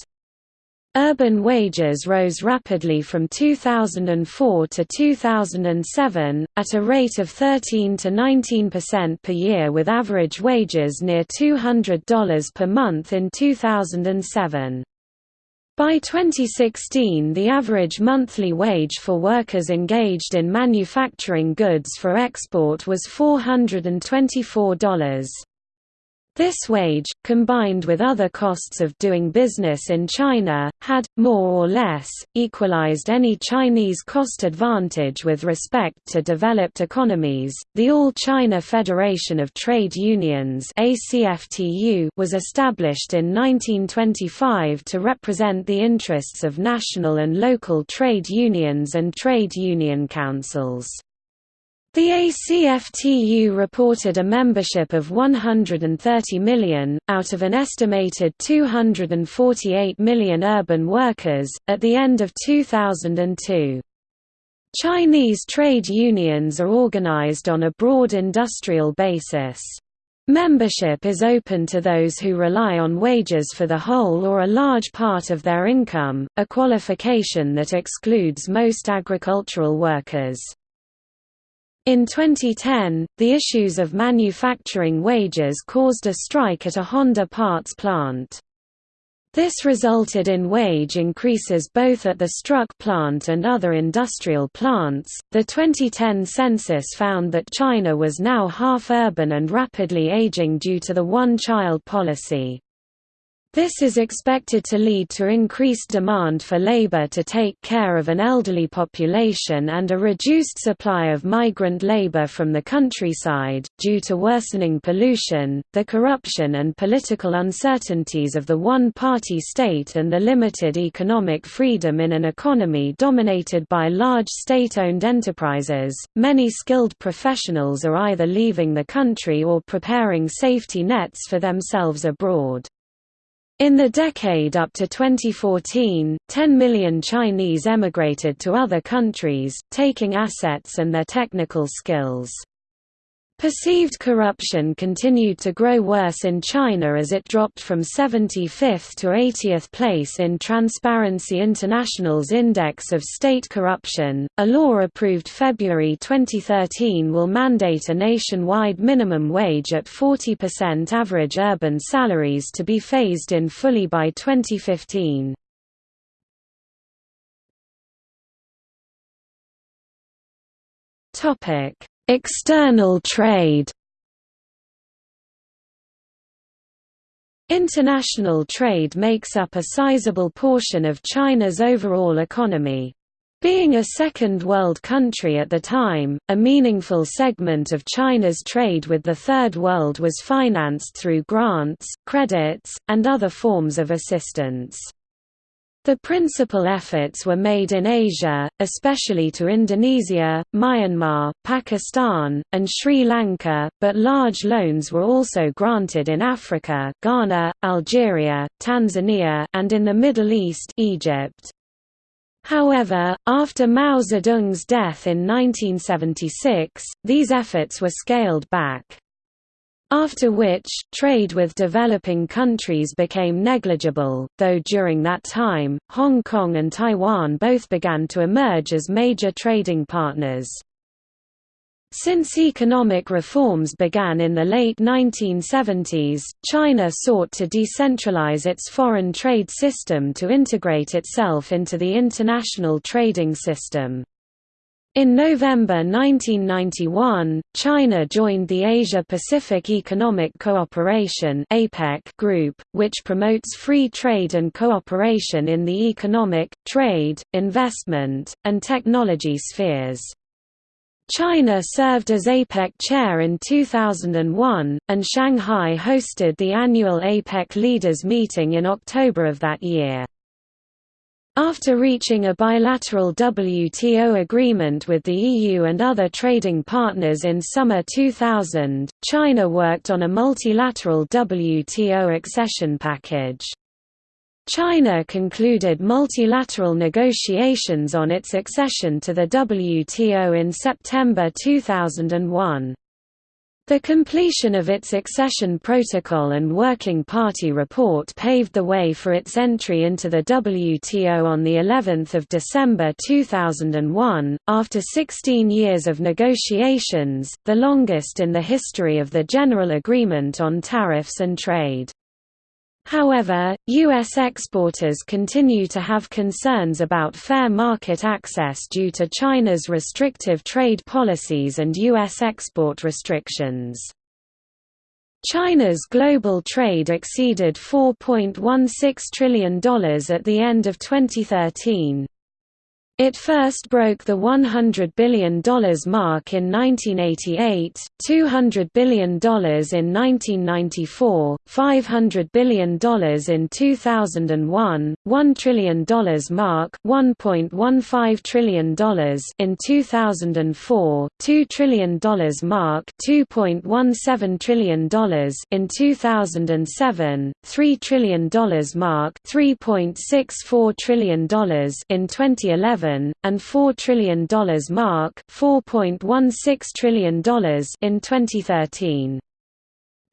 Urban wages rose rapidly from 2004 to 2007, at a rate of 13 to 19% per year with average wages near $200 per month in 2007. By 2016 the average monthly wage for workers engaged in manufacturing goods for export was $424. This wage, combined with other costs of doing business in China, had, more or less, equalized any Chinese cost advantage with respect to developed economies. The All China Federation of Trade Unions was established in 1925 to represent the interests of national and local trade unions and trade union councils. The ACFTU reported a membership of 130 million, out of an estimated 248 million urban workers, at the end of 2002. Chinese trade unions are organized on a broad industrial basis. Membership is open to those who rely on wages for the whole or a large part of their income, a qualification that excludes most agricultural workers. In 2010, the issues of manufacturing wages caused a strike at a Honda parts plant. This resulted in wage increases both at the struck plant and other industrial plants. The 2010 census found that China was now half urban and rapidly aging due to the one child policy. This is expected to lead to increased demand for labor to take care of an elderly population and a reduced supply of migrant labor from the countryside, due to worsening pollution, the corruption and political uncertainties of the one-party state and the limited economic freedom in an economy dominated by large state-owned enterprises. Many skilled professionals are either leaving the country or preparing safety nets for themselves abroad. In the decade up to 2014, 10 million Chinese emigrated to other countries, taking assets and their technical skills. Perceived corruption continued to grow worse in China as it dropped from 75th to 80th place in Transparency International's Index of State Corruption. A law approved February 2013 will mandate a nationwide minimum wage at 40% average urban salaries to be phased in fully by 2015. Topic External trade International trade makes up a sizable portion of China's overall economy. Being a second world country at the time, a meaningful segment of China's trade with the Third World was financed through grants, credits, and other forms of assistance. The principal efforts were made in Asia, especially to Indonesia, Myanmar, Pakistan, and Sri Lanka, but large loans were also granted in Africa Ghana, Algeria, Tanzania, and in the Middle East Egypt. However, after Mao Zedong's death in 1976, these efforts were scaled back. After which, trade with developing countries became negligible, though during that time, Hong Kong and Taiwan both began to emerge as major trading partners. Since economic reforms began in the late 1970s, China sought to decentralize its foreign trade system to integrate itself into the international trading system. In November 1991, China joined the Asia-Pacific Economic Cooperation group, which promotes free trade and cooperation in the economic, trade, investment, and technology spheres. China served as APEC chair in 2001, and Shanghai hosted the annual APEC leaders meeting in October of that year. After reaching a bilateral WTO agreement with the EU and other trading partners in summer 2000, China worked on a multilateral WTO accession package. China concluded multilateral negotiations on its accession to the WTO in September 2001. The completion of its accession protocol and Working Party report paved the way for its entry into the WTO on the 11th of December 2001 after 16 years of negotiations, the longest in the history of the General Agreement on Tariffs and Trade. However, U.S. exporters continue to have concerns about fair market access due to China's restrictive trade policies and U.S. export restrictions. China's global trade exceeded $4.16 trillion at the end of 2013. It first broke the $100 billion mark in 1988, $200 billion in 1994, $500 billion in 2001, $1 trillion mark $1.15 trillion in 2004, $2 trillion mark $2.17 trillion in 2007, $3 trillion mark $3.64 trillion in 2011 and $4 trillion mark $4.16 trillion in 2013.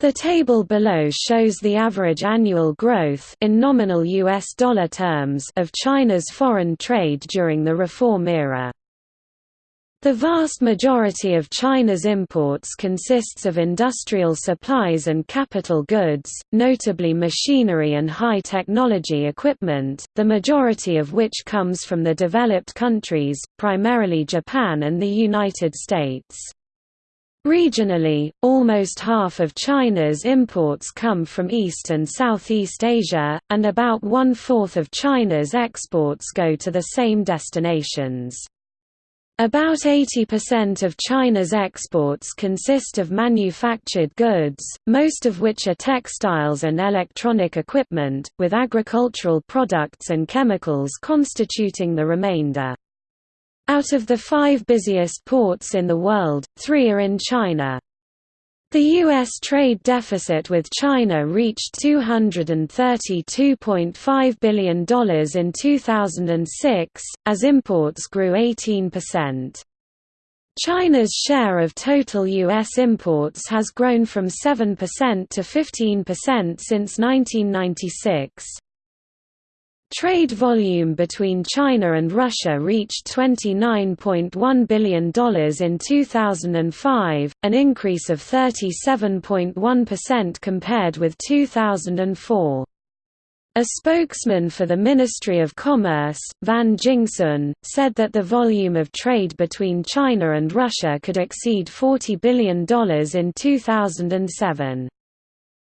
The table below shows the average annual growth in nominal US dollar terms of China's foreign trade during the reform era. The vast majority of China's imports consists of industrial supplies and capital goods, notably machinery and high-technology equipment, the majority of which comes from the developed countries, primarily Japan and the United States. Regionally, almost half of China's imports come from East and Southeast Asia, and about one-fourth of China's exports go to the same destinations. About 80% of China's exports consist of manufactured goods, most of which are textiles and electronic equipment, with agricultural products and chemicals constituting the remainder. Out of the five busiest ports in the world, three are in China. The U.S. trade deficit with China reached $232.5 billion in 2006, as imports grew 18%. China's share of total U.S. imports has grown from 7% to 15% since 1996. Trade volume between China and Russia reached $29.1 billion in 2005, an increase of 37.1% compared with 2004. A spokesman for the Ministry of Commerce, Van Jingsun, said that the volume of trade between China and Russia could exceed $40 billion in 2007.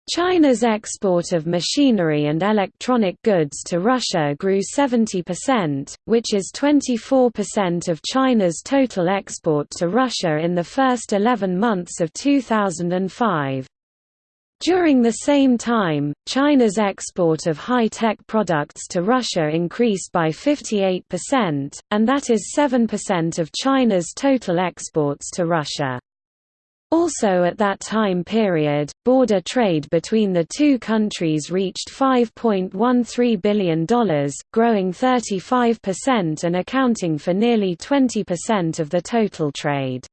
China's export of machinery and electronic goods to Russia grew 70%, which is 24% of China's total export to Russia in the first 11 months of 2005. During the same time, China's export of high-tech products to Russia increased by 58%, and that is 7% of China's total exports to Russia. Also at that time period, border trade between the two countries reached $5.13 billion, growing 35% and accounting for nearly 20% of the total trade.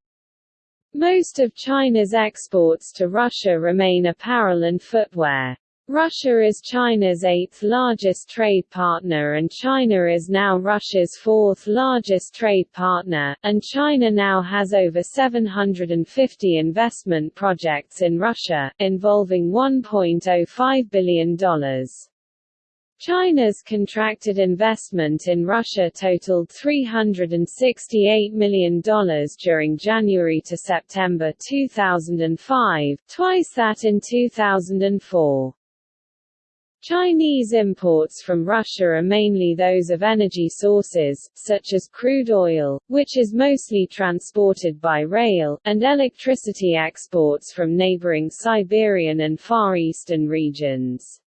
Most of China's exports to Russia remain apparel and footwear. Russia is China's eighth largest trade partner and China is now Russia's fourth largest trade partner, and China now has over 750 investment projects in Russia, involving $1.05 billion. China's contracted investment in Russia totaled $368 million during January to September 2005, twice that in 2004. Chinese imports from Russia are mainly those of energy sources, such as crude oil, which is mostly transported by rail, and electricity exports from neighboring Siberian and Far Eastern regions.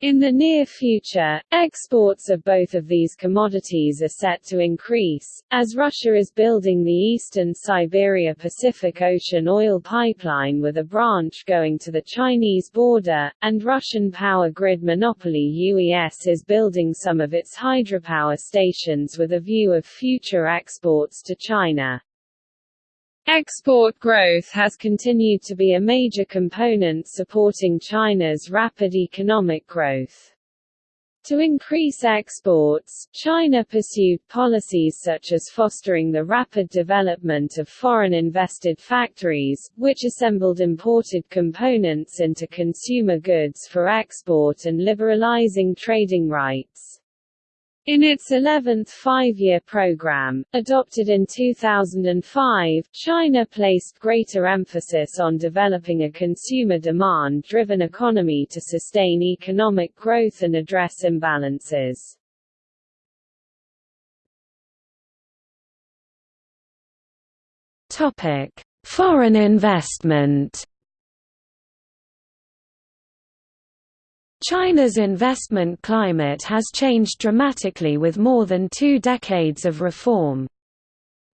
In the near future, exports of both of these commodities are set to increase, as Russia is building the Eastern Siberia Pacific Ocean oil pipeline with a branch going to the Chinese border, and Russian power grid monopoly UES is building some of its hydropower stations with a view of future exports to China. Export growth has continued to be a major component supporting China's rapid economic growth. To increase exports, China pursued policies such as fostering the rapid development of foreign-invested factories, which assembled imported components into consumer goods for export and liberalizing trading rights. In its 11th five-year program, adopted in 2005, China placed greater emphasis on developing a consumer demand-driven economy to sustain economic growth and address imbalances. Topic: Foreign investment. China's investment climate has changed dramatically with more than two decades of reform.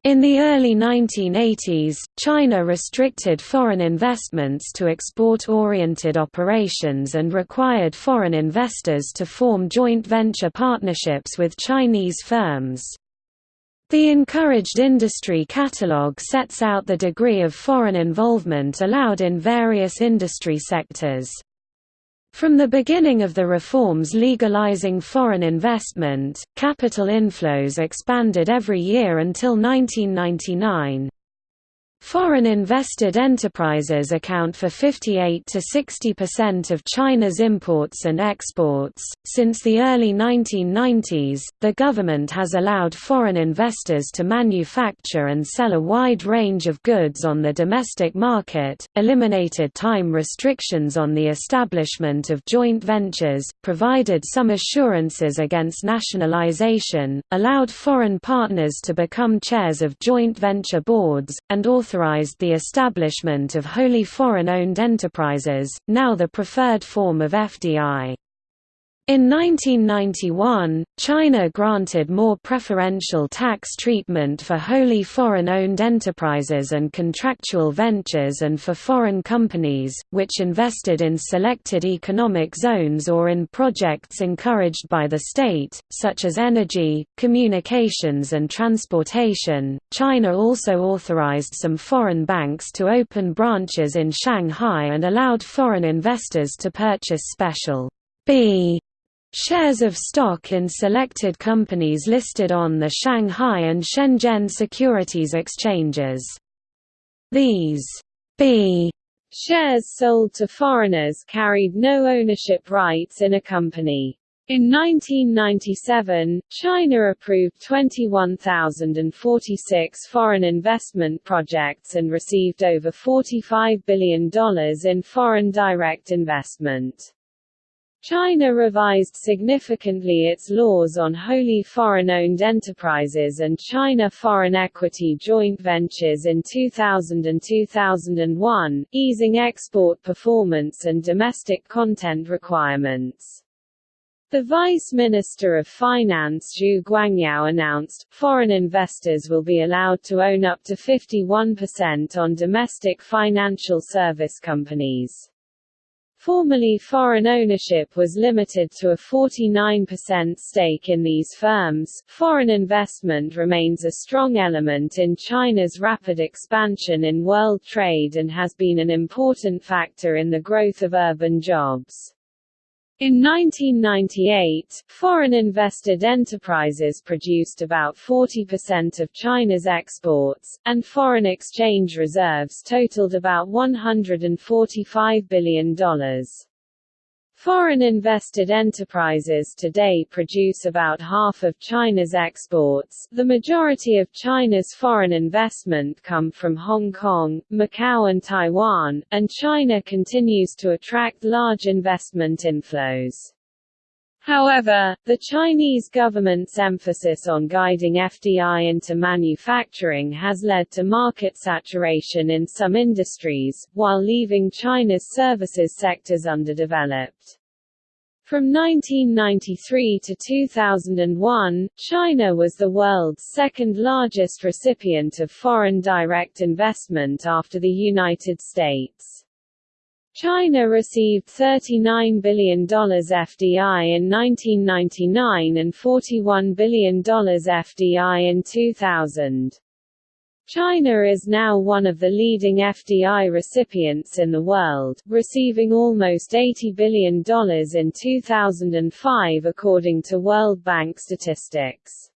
In the early 1980s, China restricted foreign investments to export-oriented operations and required foreign investors to form joint venture partnerships with Chinese firms. The encouraged industry catalogue sets out the degree of foreign involvement allowed in various industry sectors. From the beginning of the reforms legalizing foreign investment, capital inflows expanded every year until 1999. Foreign invested enterprises account for 58 to 60% of China's imports and exports. Since the early 1990s, the government has allowed foreign investors to manufacture and sell a wide range of goods on the domestic market, eliminated time restrictions on the establishment of joint ventures, provided some assurances against nationalization, allowed foreign partners to become chairs of joint venture boards, and authorized authorized the establishment of wholly foreign-owned enterprises, now the preferred form of FDI. In 1991, China granted more preferential tax treatment for wholly foreign-owned enterprises and contractual ventures and for foreign companies, which invested in selected economic zones or in projects encouraged by the state, such as energy, communications and transportation. China also authorized some foreign banks to open branches in Shanghai and allowed foreign investors to purchase special B Shares of stock in selected companies listed on the Shanghai and Shenzhen securities exchanges. These B shares sold to foreigners carried no ownership rights in a company. In 1997, China approved 21,046 foreign investment projects and received over $45 billion in foreign direct investment. China revised significantly its laws on wholly foreign-owned enterprises and China foreign equity joint ventures in 2000 and 2001, easing export performance and domestic content requirements. The Vice Minister of Finance Zhu Guangyao announced, foreign investors will be allowed to own up to 51% on domestic financial service companies. Formerly foreign ownership was limited to a 49% stake in these firms. Foreign investment remains a strong element in China's rapid expansion in world trade and has been an important factor in the growth of urban jobs. In 1998, foreign invested enterprises produced about 40% of China's exports, and foreign exchange reserves totaled about $145 billion. Foreign invested enterprises today produce about half of China's exports. The majority of China's foreign investment come from Hong Kong, Macau and Taiwan, and China continues to attract large investment inflows. However, the Chinese government's emphasis on guiding FDI into manufacturing has led to market saturation in some industries, while leaving China's services sectors underdeveloped. From 1993 to 2001, China was the world's second largest recipient of foreign direct investment after the United States. China received $39 billion FDI in 1999 and $41 billion FDI in 2000. China is now one of the leading FDI recipients in the world, receiving almost $80 billion in 2005 according to World Bank statistics.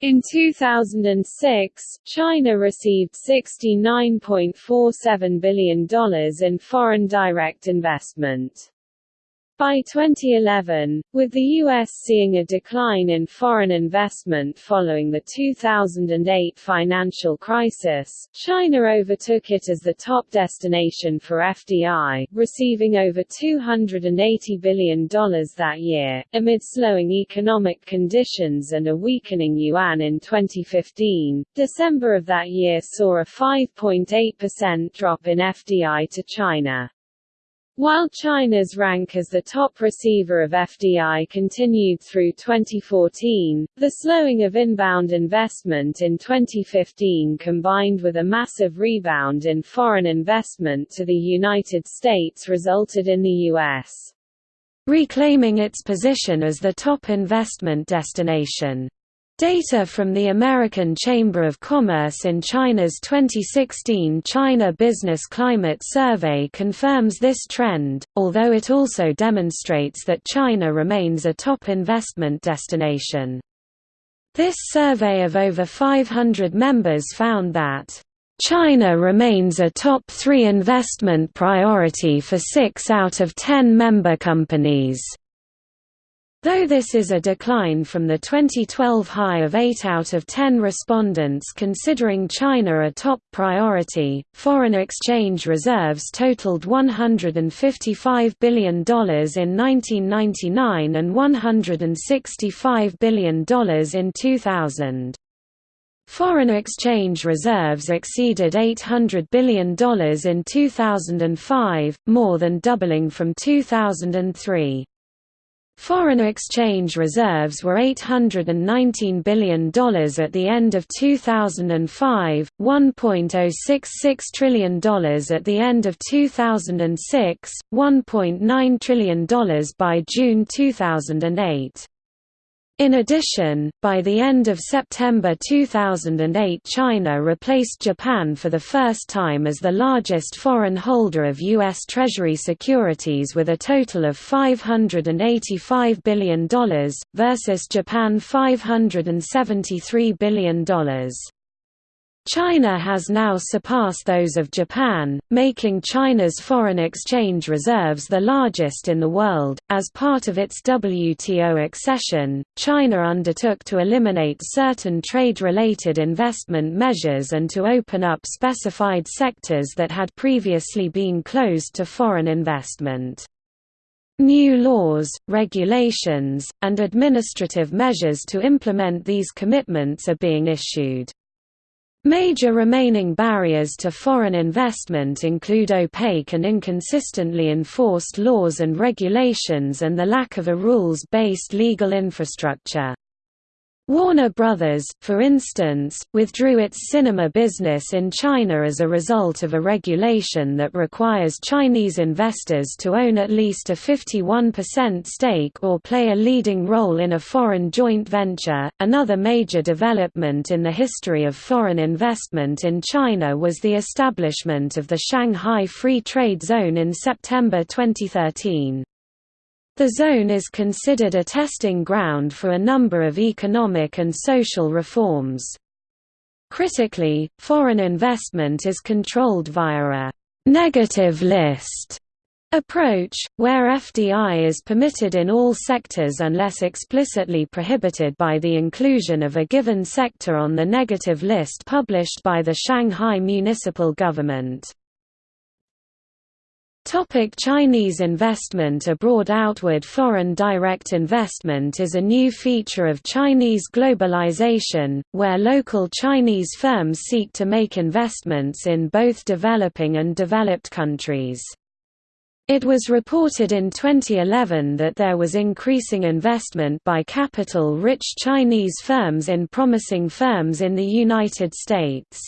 In 2006, China received $69.47 billion in foreign direct investment. By 2011, with the U.S. seeing a decline in foreign investment following the 2008 financial crisis, China overtook it as the top destination for FDI, receiving over $280 billion that year. Amid slowing economic conditions and a weakening yuan in 2015, December of that year saw a 5.8% drop in FDI to China. While China's rank as the top receiver of FDI continued through 2014, the slowing of inbound investment in 2015 combined with a massive rebound in foreign investment to the United States resulted in the U.S. reclaiming its position as the top investment destination. Data from the American Chamber of Commerce in China's 2016 China Business Climate Survey confirms this trend, although it also demonstrates that China remains a top investment destination. This survey of over 500 members found that China remains a top three investment priority for six out of ten member companies. Though this is a decline from the 2012 high of 8 out of 10 respondents considering China a top priority, foreign exchange reserves totaled $155 billion in 1999 and $165 billion in 2000. Foreign exchange reserves exceeded $800 billion in 2005, more than doubling from 2003. Foreign exchange reserves were $819 billion at the end of 2005, $1.066 trillion at the end of 2006, $1.9 trillion by June 2008. In addition, by the end of September 2008 China replaced Japan for the first time as the largest foreign holder of U.S. Treasury securities with a total of $585 billion, versus Japan $573 billion. China has now surpassed those of Japan, making China's foreign exchange reserves the largest in the world. As part of its WTO accession, China undertook to eliminate certain trade related investment measures and to open up specified sectors that had previously been closed to foreign investment. New laws, regulations, and administrative measures to implement these commitments are being issued. Major remaining barriers to foreign investment include opaque and inconsistently enforced laws and regulations and the lack of a rules-based legal infrastructure. Warner Brothers, for instance, withdrew its cinema business in China as a result of a regulation that requires Chinese investors to own at least a 51% stake or play a leading role in a foreign joint venture. Another major development in the history of foreign investment in China was the establishment of the Shanghai Free Trade Zone in September 2013. The zone is considered a testing ground for a number of economic and social reforms. Critically, foreign investment is controlled via a «negative list» approach, where FDI is permitted in all sectors unless explicitly prohibited by the inclusion of a given sector on the negative list published by the Shanghai municipal government. Topic Chinese investment abroad Outward foreign direct investment is a new feature of Chinese globalization, where local Chinese firms seek to make investments in both developing and developed countries. It was reported in 2011 that there was increasing investment by capital-rich Chinese firms in promising firms in the United States.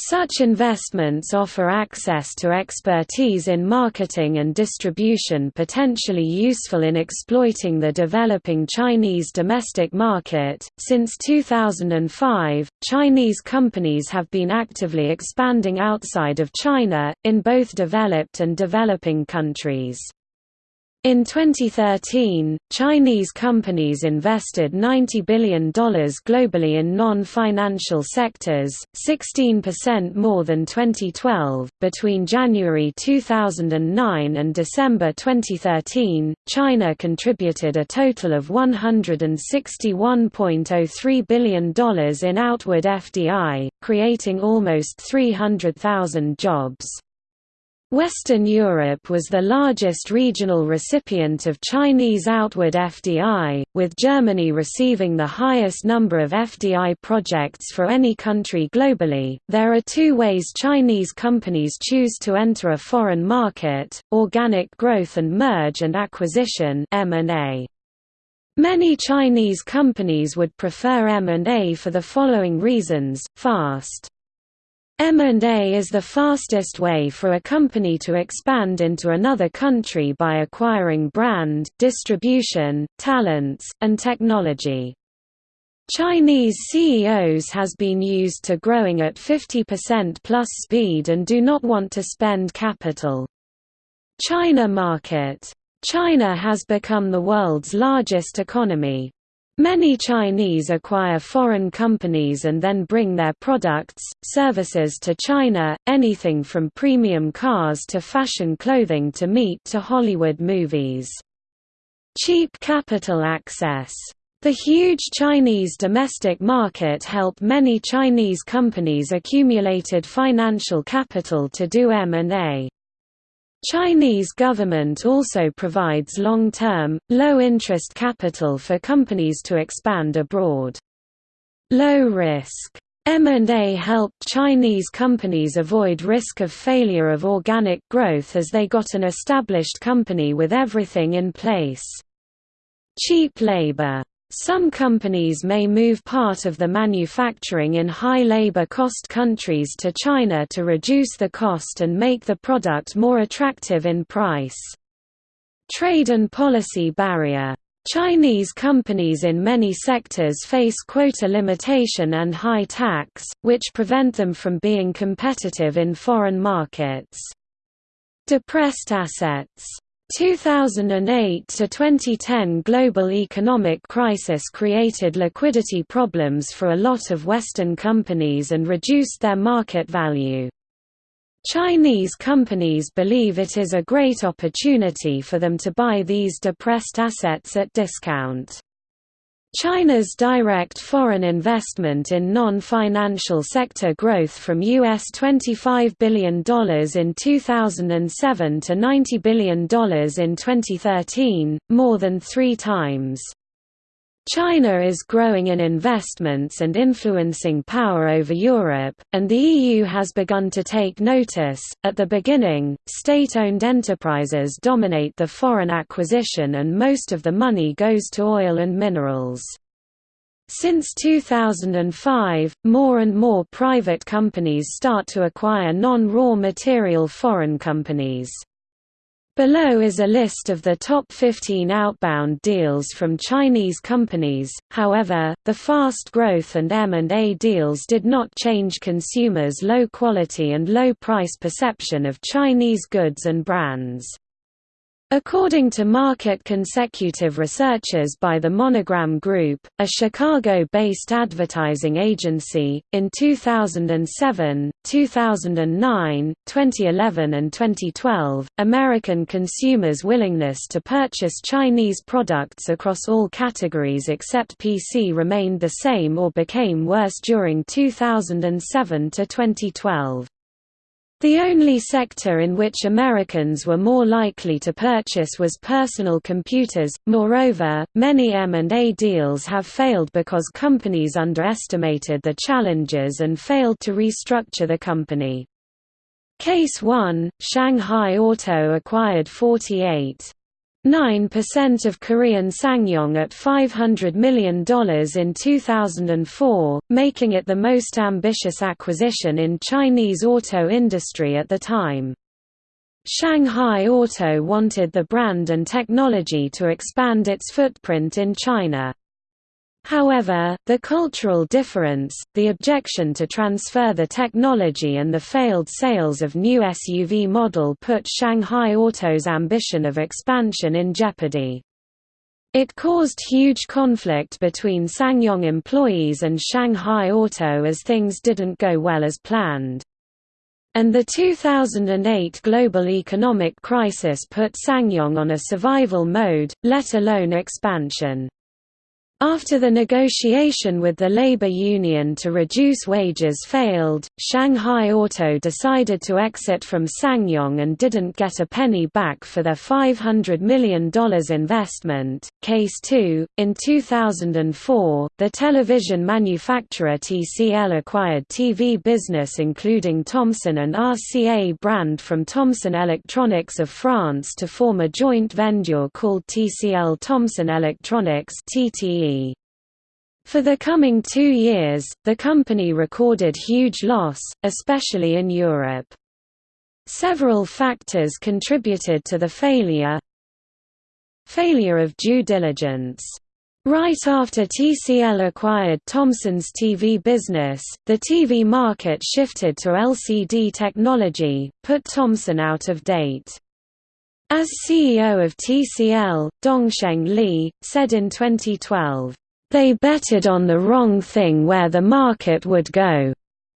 Such investments offer access to expertise in marketing and distribution potentially useful in exploiting the developing Chinese domestic market. Since 2005, Chinese companies have been actively expanding outside of China, in both developed and developing countries. In 2013, Chinese companies invested $90 billion globally in non financial sectors, 16% more than 2012. Between January 2009 and December 2013, China contributed a total of $161.03 billion in outward FDI, creating almost 300,000 jobs. Western Europe was the largest regional recipient of Chinese outward FDI, with Germany receiving the highest number of FDI projects for any country globally. There are two ways Chinese companies choose to enter a foreign market: organic growth and merge and acquisition (M&A). Many Chinese companies would prefer M&A for the following reasons: fast M&A is the fastest way for a company to expand into another country by acquiring brand, distribution, talents, and technology. Chinese CEOs has been used to growing at 50% plus speed and do not want to spend capital. China market China has become the world's largest economy. Many Chinese acquire foreign companies and then bring their products, services to China, anything from premium cars to fashion clothing to meat to Hollywood movies. Cheap capital access. The huge Chinese domestic market help many Chinese companies accumulated financial capital to do M&A. Chinese government also provides long-term, low-interest capital for companies to expand abroad. Low-risk M&A helped Chinese companies avoid risk of failure of organic growth as they got an established company with everything in place. Cheap labor some companies may move part of the manufacturing in high labor cost countries to China to reduce the cost and make the product more attractive in price. Trade and policy barrier Chinese companies in many sectors face quota limitation and high tax, which prevent them from being competitive in foreign markets. Depressed assets 2008 to 2010 global economic crisis created liquidity problems for a lot of Western companies and reduced their market value. Chinese companies believe it is a great opportunity for them to buy these depressed assets at discount. China's direct foreign investment in non-financial sector growth from US $25 billion in 2007 to $90 billion in 2013, more than three times. China is growing in investments and influencing power over Europe, and the EU has begun to take notice. At the beginning, state owned enterprises dominate the foreign acquisition, and most of the money goes to oil and minerals. Since 2005, more and more private companies start to acquire non raw material foreign companies. Below is a list of the top 15 outbound deals from Chinese companies, however, the fast growth and M&A deals did not change consumers' low quality and low price perception of Chinese goods and brands. According to market consecutive researchers by the Monogram Group, a Chicago-based advertising agency, in 2007, 2009, 2011 and 2012, American consumers' willingness to purchase Chinese products across all categories except PC remained the same or became worse during 2007 to 2012. The only sector in which Americans were more likely to purchase was personal computers. Moreover, many M&A deals have failed because companies underestimated the challenges and failed to restructure the company. Case 1, Shanghai Auto acquired 48 9% of Korean SsangYong at $500 million in 2004, making it the most ambitious acquisition in Chinese auto industry at the time. Shanghai Auto wanted the brand and technology to expand its footprint in China. However, the cultural difference, the objection to transfer the technology and the failed sales of new SUV model put Shanghai Auto's ambition of expansion in jeopardy. It caused huge conflict between SsangYong employees and Shanghai Auto as things didn't go well as planned. And the 2008 global economic crisis put SsangYong on a survival mode, let alone expansion. After the negotiation with the labor union to reduce wages failed, Shanghai Auto decided to exit from SsangYong and didn't get a penny back for their $500 million investment. Case 2 In 2004, the television manufacturer TCL acquired TV business including Thomson and RCA brand from Thomson Electronics of France to form a joint venture called TCL Thomson Electronics (TTE). For the coming two years, the company recorded huge loss, especially in Europe. Several factors contributed to the failure Failure of due diligence Right after TCL acquired Thomson's TV business, the TV market shifted to LCD technology, put Thomson out of date. As CEO of TCL, Dongsheng Li, said in 2012, "...they betted on the wrong thing where the market would go.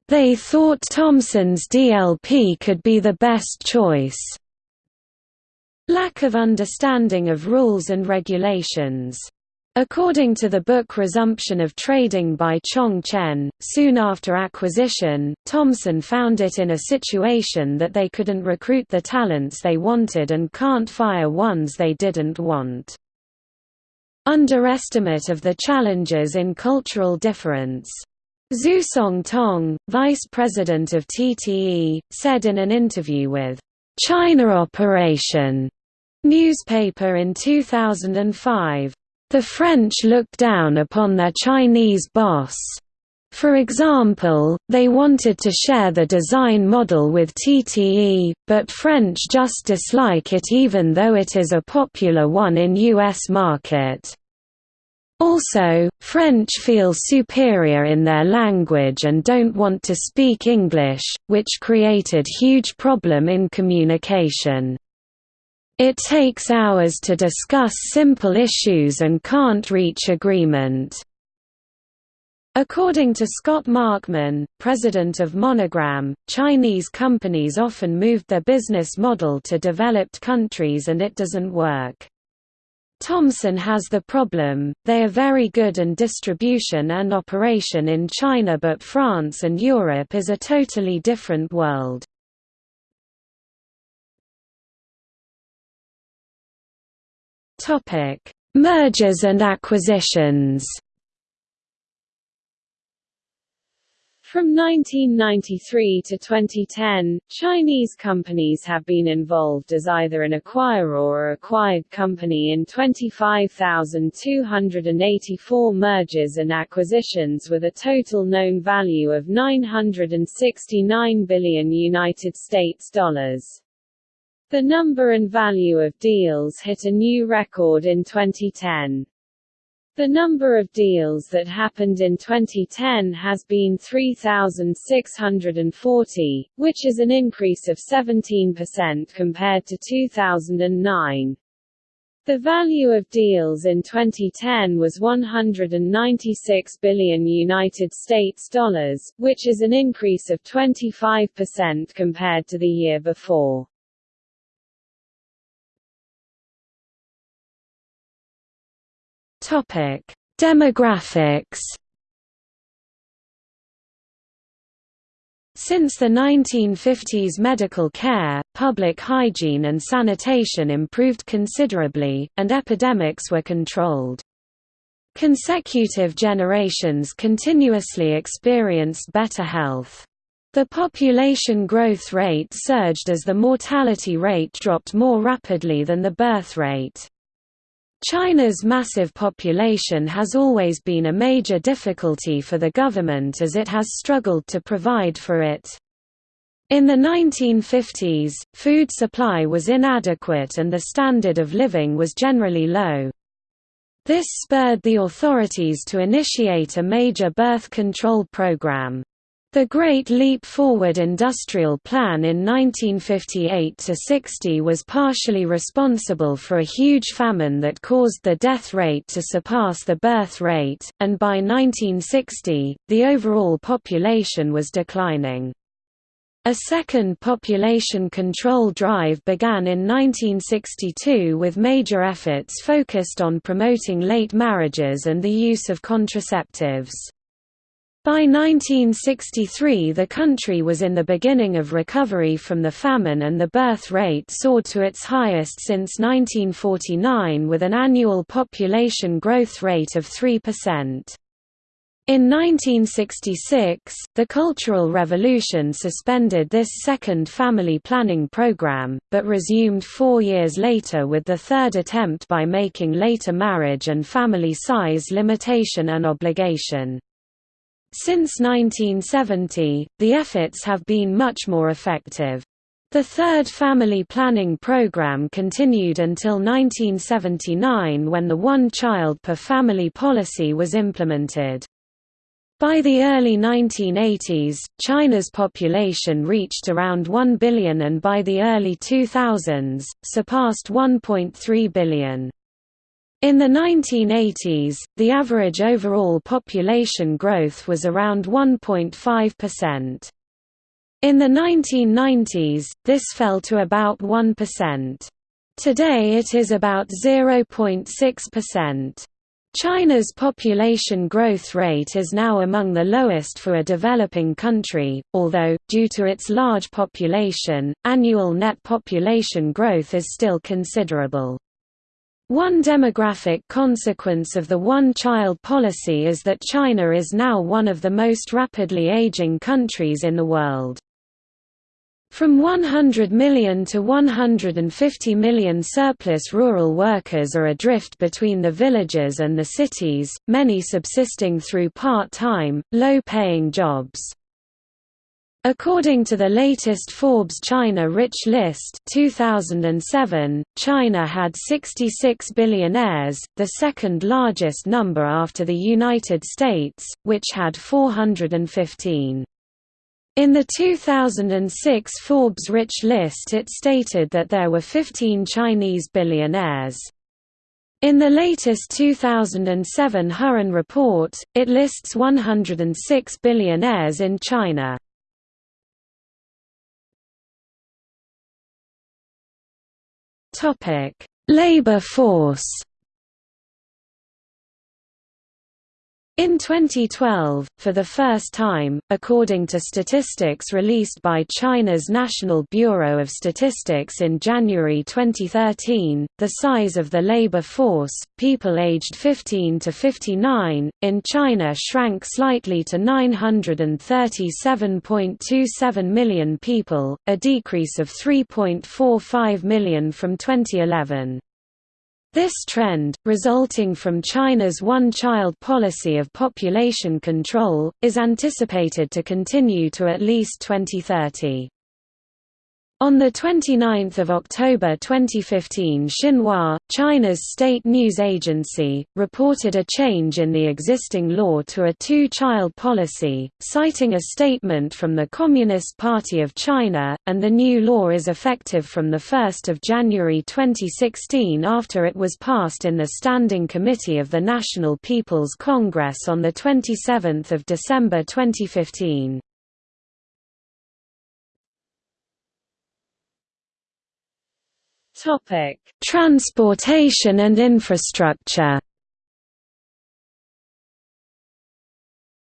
They thought Thomson's DLP could be the best choice." Lack of understanding of rules and regulations According to the book Resumption of Trading by Chong Chen, soon after acquisition, Thomson found it in a situation that they couldn't recruit the talents they wanted and can't fire ones they didn't want. Underestimate of the challenges in cultural difference. Zhu Tong, vice president of TTE, said in an interview with China Operation newspaper in 2005, the French look down upon their Chinese boss. For example, they wanted to share the design model with TTE, but French just dislike it even though it is a popular one in US market. Also, French feel superior in their language and don't want to speak English, which created huge problem in communication. It takes hours to discuss simple issues and can't reach agreement. According to Scott Markman, president of Monogram, Chinese companies often moved their business model to developed countries and it doesn't work. Thomson has the problem, they are very good in distribution and operation in China but France and Europe is a totally different world. Topic: Mergers and acquisitions. From 1993 to 2010, Chinese companies have been involved as either an acquirer or acquired company in 25,284 mergers and acquisitions with a total known value of 969 billion United States dollars. The number and value of deals hit a new record in 2010. The number of deals that happened in 2010 has been 3,640, which is an increase of 17% compared to 2009. The value of deals in 2010 was 196 billion United States dollars, which is an increase of 25% compared to the year before. Topic: Demographics. Since the 1950s medical care, public hygiene and sanitation improved considerably, and epidemics were controlled. Consecutive generations continuously experienced better health. The population growth rate surged as the mortality rate dropped more rapidly than the birth rate. China's massive population has always been a major difficulty for the government as it has struggled to provide for it. In the 1950s, food supply was inadequate and the standard of living was generally low. This spurred the authorities to initiate a major birth control program. The Great Leap Forward Industrial Plan in 1958–60 was partially responsible for a huge famine that caused the death rate to surpass the birth rate, and by 1960, the overall population was declining. A second population control drive began in 1962 with major efforts focused on promoting late marriages and the use of contraceptives. By 1963 the country was in the beginning of recovery from the famine and the birth rate soared to its highest since 1949 with an annual population growth rate of 3%. In 1966, the Cultural Revolution suspended this second family planning program, but resumed four years later with the third attempt by making later marriage and family size limitation an obligation. Since 1970, the efforts have been much more effective. The third family planning program continued until 1979 when the one-child per family policy was implemented. By the early 1980s, China's population reached around 1 billion and by the early 2000s, surpassed 1.3 billion. In the 1980s, the average overall population growth was around 1.5%. In the 1990s, this fell to about 1%. Today it is about 0.6%. China's population growth rate is now among the lowest for a developing country, although, due to its large population, annual net population growth is still considerable. One demographic consequence of the one-child policy is that China is now one of the most rapidly aging countries in the world. From 100 million to 150 million surplus rural workers are adrift between the villages and the cities, many subsisting through part-time, low-paying jobs. According to the latest Forbes China Rich List 2007, China had 66 billionaires, the second largest number after the United States, which had 415. In the 2006 Forbes Rich List it stated that there were 15 Chinese billionaires. In the latest 2007 Hurun report, it lists 106 billionaires in China. Topic: Labor force. In 2012, for the first time, according to statistics released by China's National Bureau of Statistics in January 2013, the size of the labor force, people aged 15 to 59, in China shrank slightly to 937.27 million people, a decrease of 3.45 million from 2011. This trend, resulting from China's one-child policy of population control, is anticipated to continue to at least 2030. On 29 October 2015 Xinhua, China's state news agency, reported a change in the existing law to a two-child policy, citing a statement from the Communist Party of China, and the new law is effective from 1 January 2016 after it was passed in the Standing Committee of the National People's Congress on 27 December 2015. Topic: Transportation and infrastructure.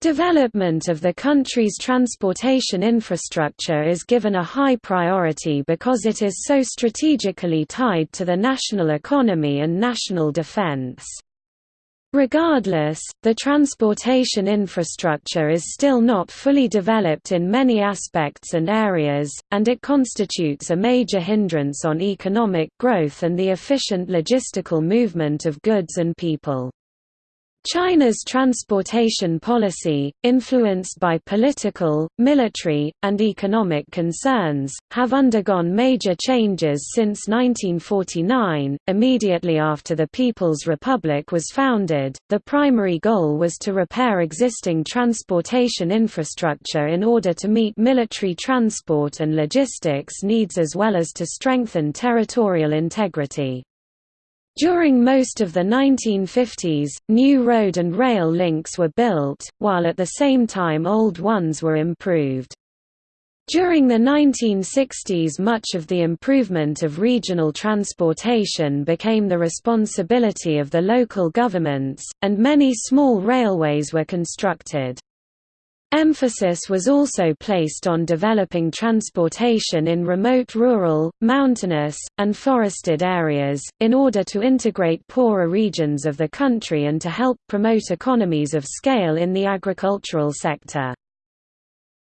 Development of the country's transportation infrastructure is given a high priority because it is so strategically tied to the national economy and national defense. Regardless, the transportation infrastructure is still not fully developed in many aspects and areas, and it constitutes a major hindrance on economic growth and the efficient logistical movement of goods and people. China's transportation policy, influenced by political, military, and economic concerns, have undergone major changes since 1949. Immediately after the People's Republic was founded, the primary goal was to repair existing transportation infrastructure in order to meet military transport and logistics needs as well as to strengthen territorial integrity. During most of the 1950s, new road and rail links were built, while at the same time old ones were improved. During the 1960s much of the improvement of regional transportation became the responsibility of the local governments, and many small railways were constructed. Emphasis was also placed on developing transportation in remote rural, mountainous, and forested areas, in order to integrate poorer regions of the country and to help promote economies of scale in the agricultural sector.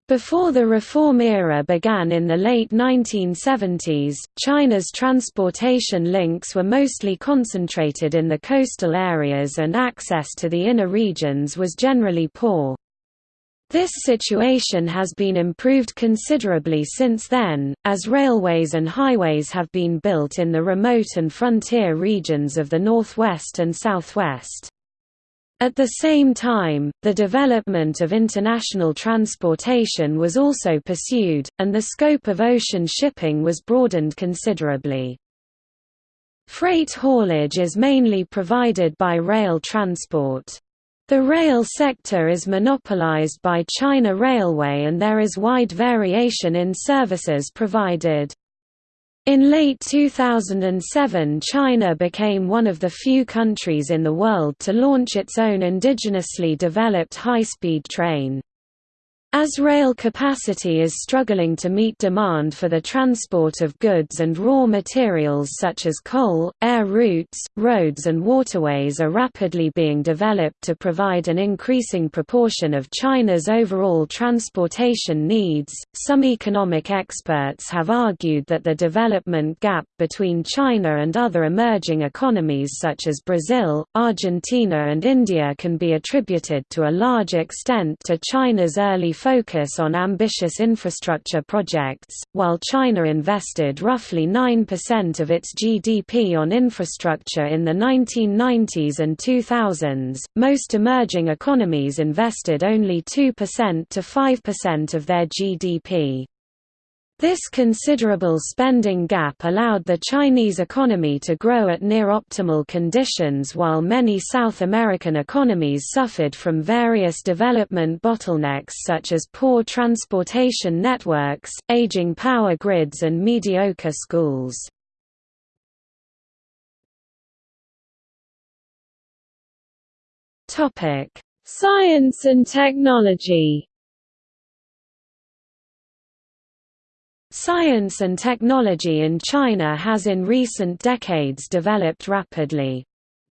Before the reform era began in the late 1970s, China's transportation links were mostly concentrated in the coastal areas and access to the inner regions was generally poor. This situation has been improved considerably since then, as railways and highways have been built in the remote and frontier regions of the northwest and southwest. At the same time, the development of international transportation was also pursued, and the scope of ocean shipping was broadened considerably. Freight haulage is mainly provided by rail transport. The rail sector is monopolized by China Railway and there is wide variation in services provided. In late 2007 China became one of the few countries in the world to launch its own indigenously developed high-speed train. As rail capacity is struggling to meet demand for the transport of goods and raw materials such as coal, air routes, roads and waterways are rapidly being developed to provide an increasing proportion of China's overall transportation needs. Some economic experts have argued that the development gap between China and other emerging economies such as Brazil, Argentina and India can be attributed to a large extent to China's early focus on ambitious infrastructure projects. While China invested roughly 9% of its GDP on infrastructure in the 1990s and 2000s, most emerging economies invested only 2% to 5% of their GDP. This considerable spending gap allowed the Chinese economy to grow at near optimal conditions while many South American economies suffered from various development bottlenecks such as poor transportation networks, aging power grids and mediocre schools. Science and technology Science and technology in China has in recent decades developed rapidly.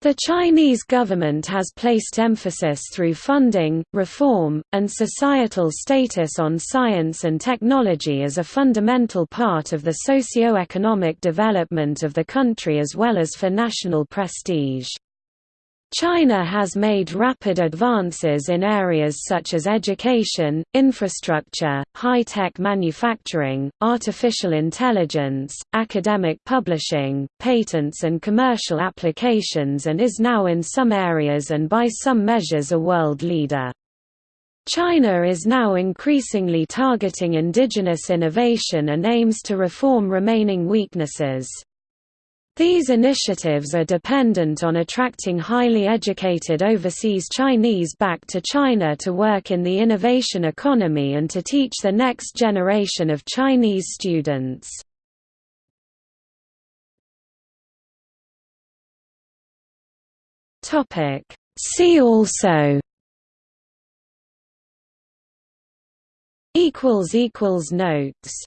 The Chinese government has placed emphasis through funding, reform, and societal status on science and technology as a fundamental part of the socio-economic development of the country as well as for national prestige. China has made rapid advances in areas such as education, infrastructure, high-tech manufacturing, artificial intelligence, academic publishing, patents and commercial applications and is now in some areas and by some measures a world leader. China is now increasingly targeting indigenous innovation and aims to reform remaining weaknesses. These initiatives are dependent on attracting highly educated overseas Chinese back to China to work in the innovation economy and to teach the next generation of Chinese students. See also Notes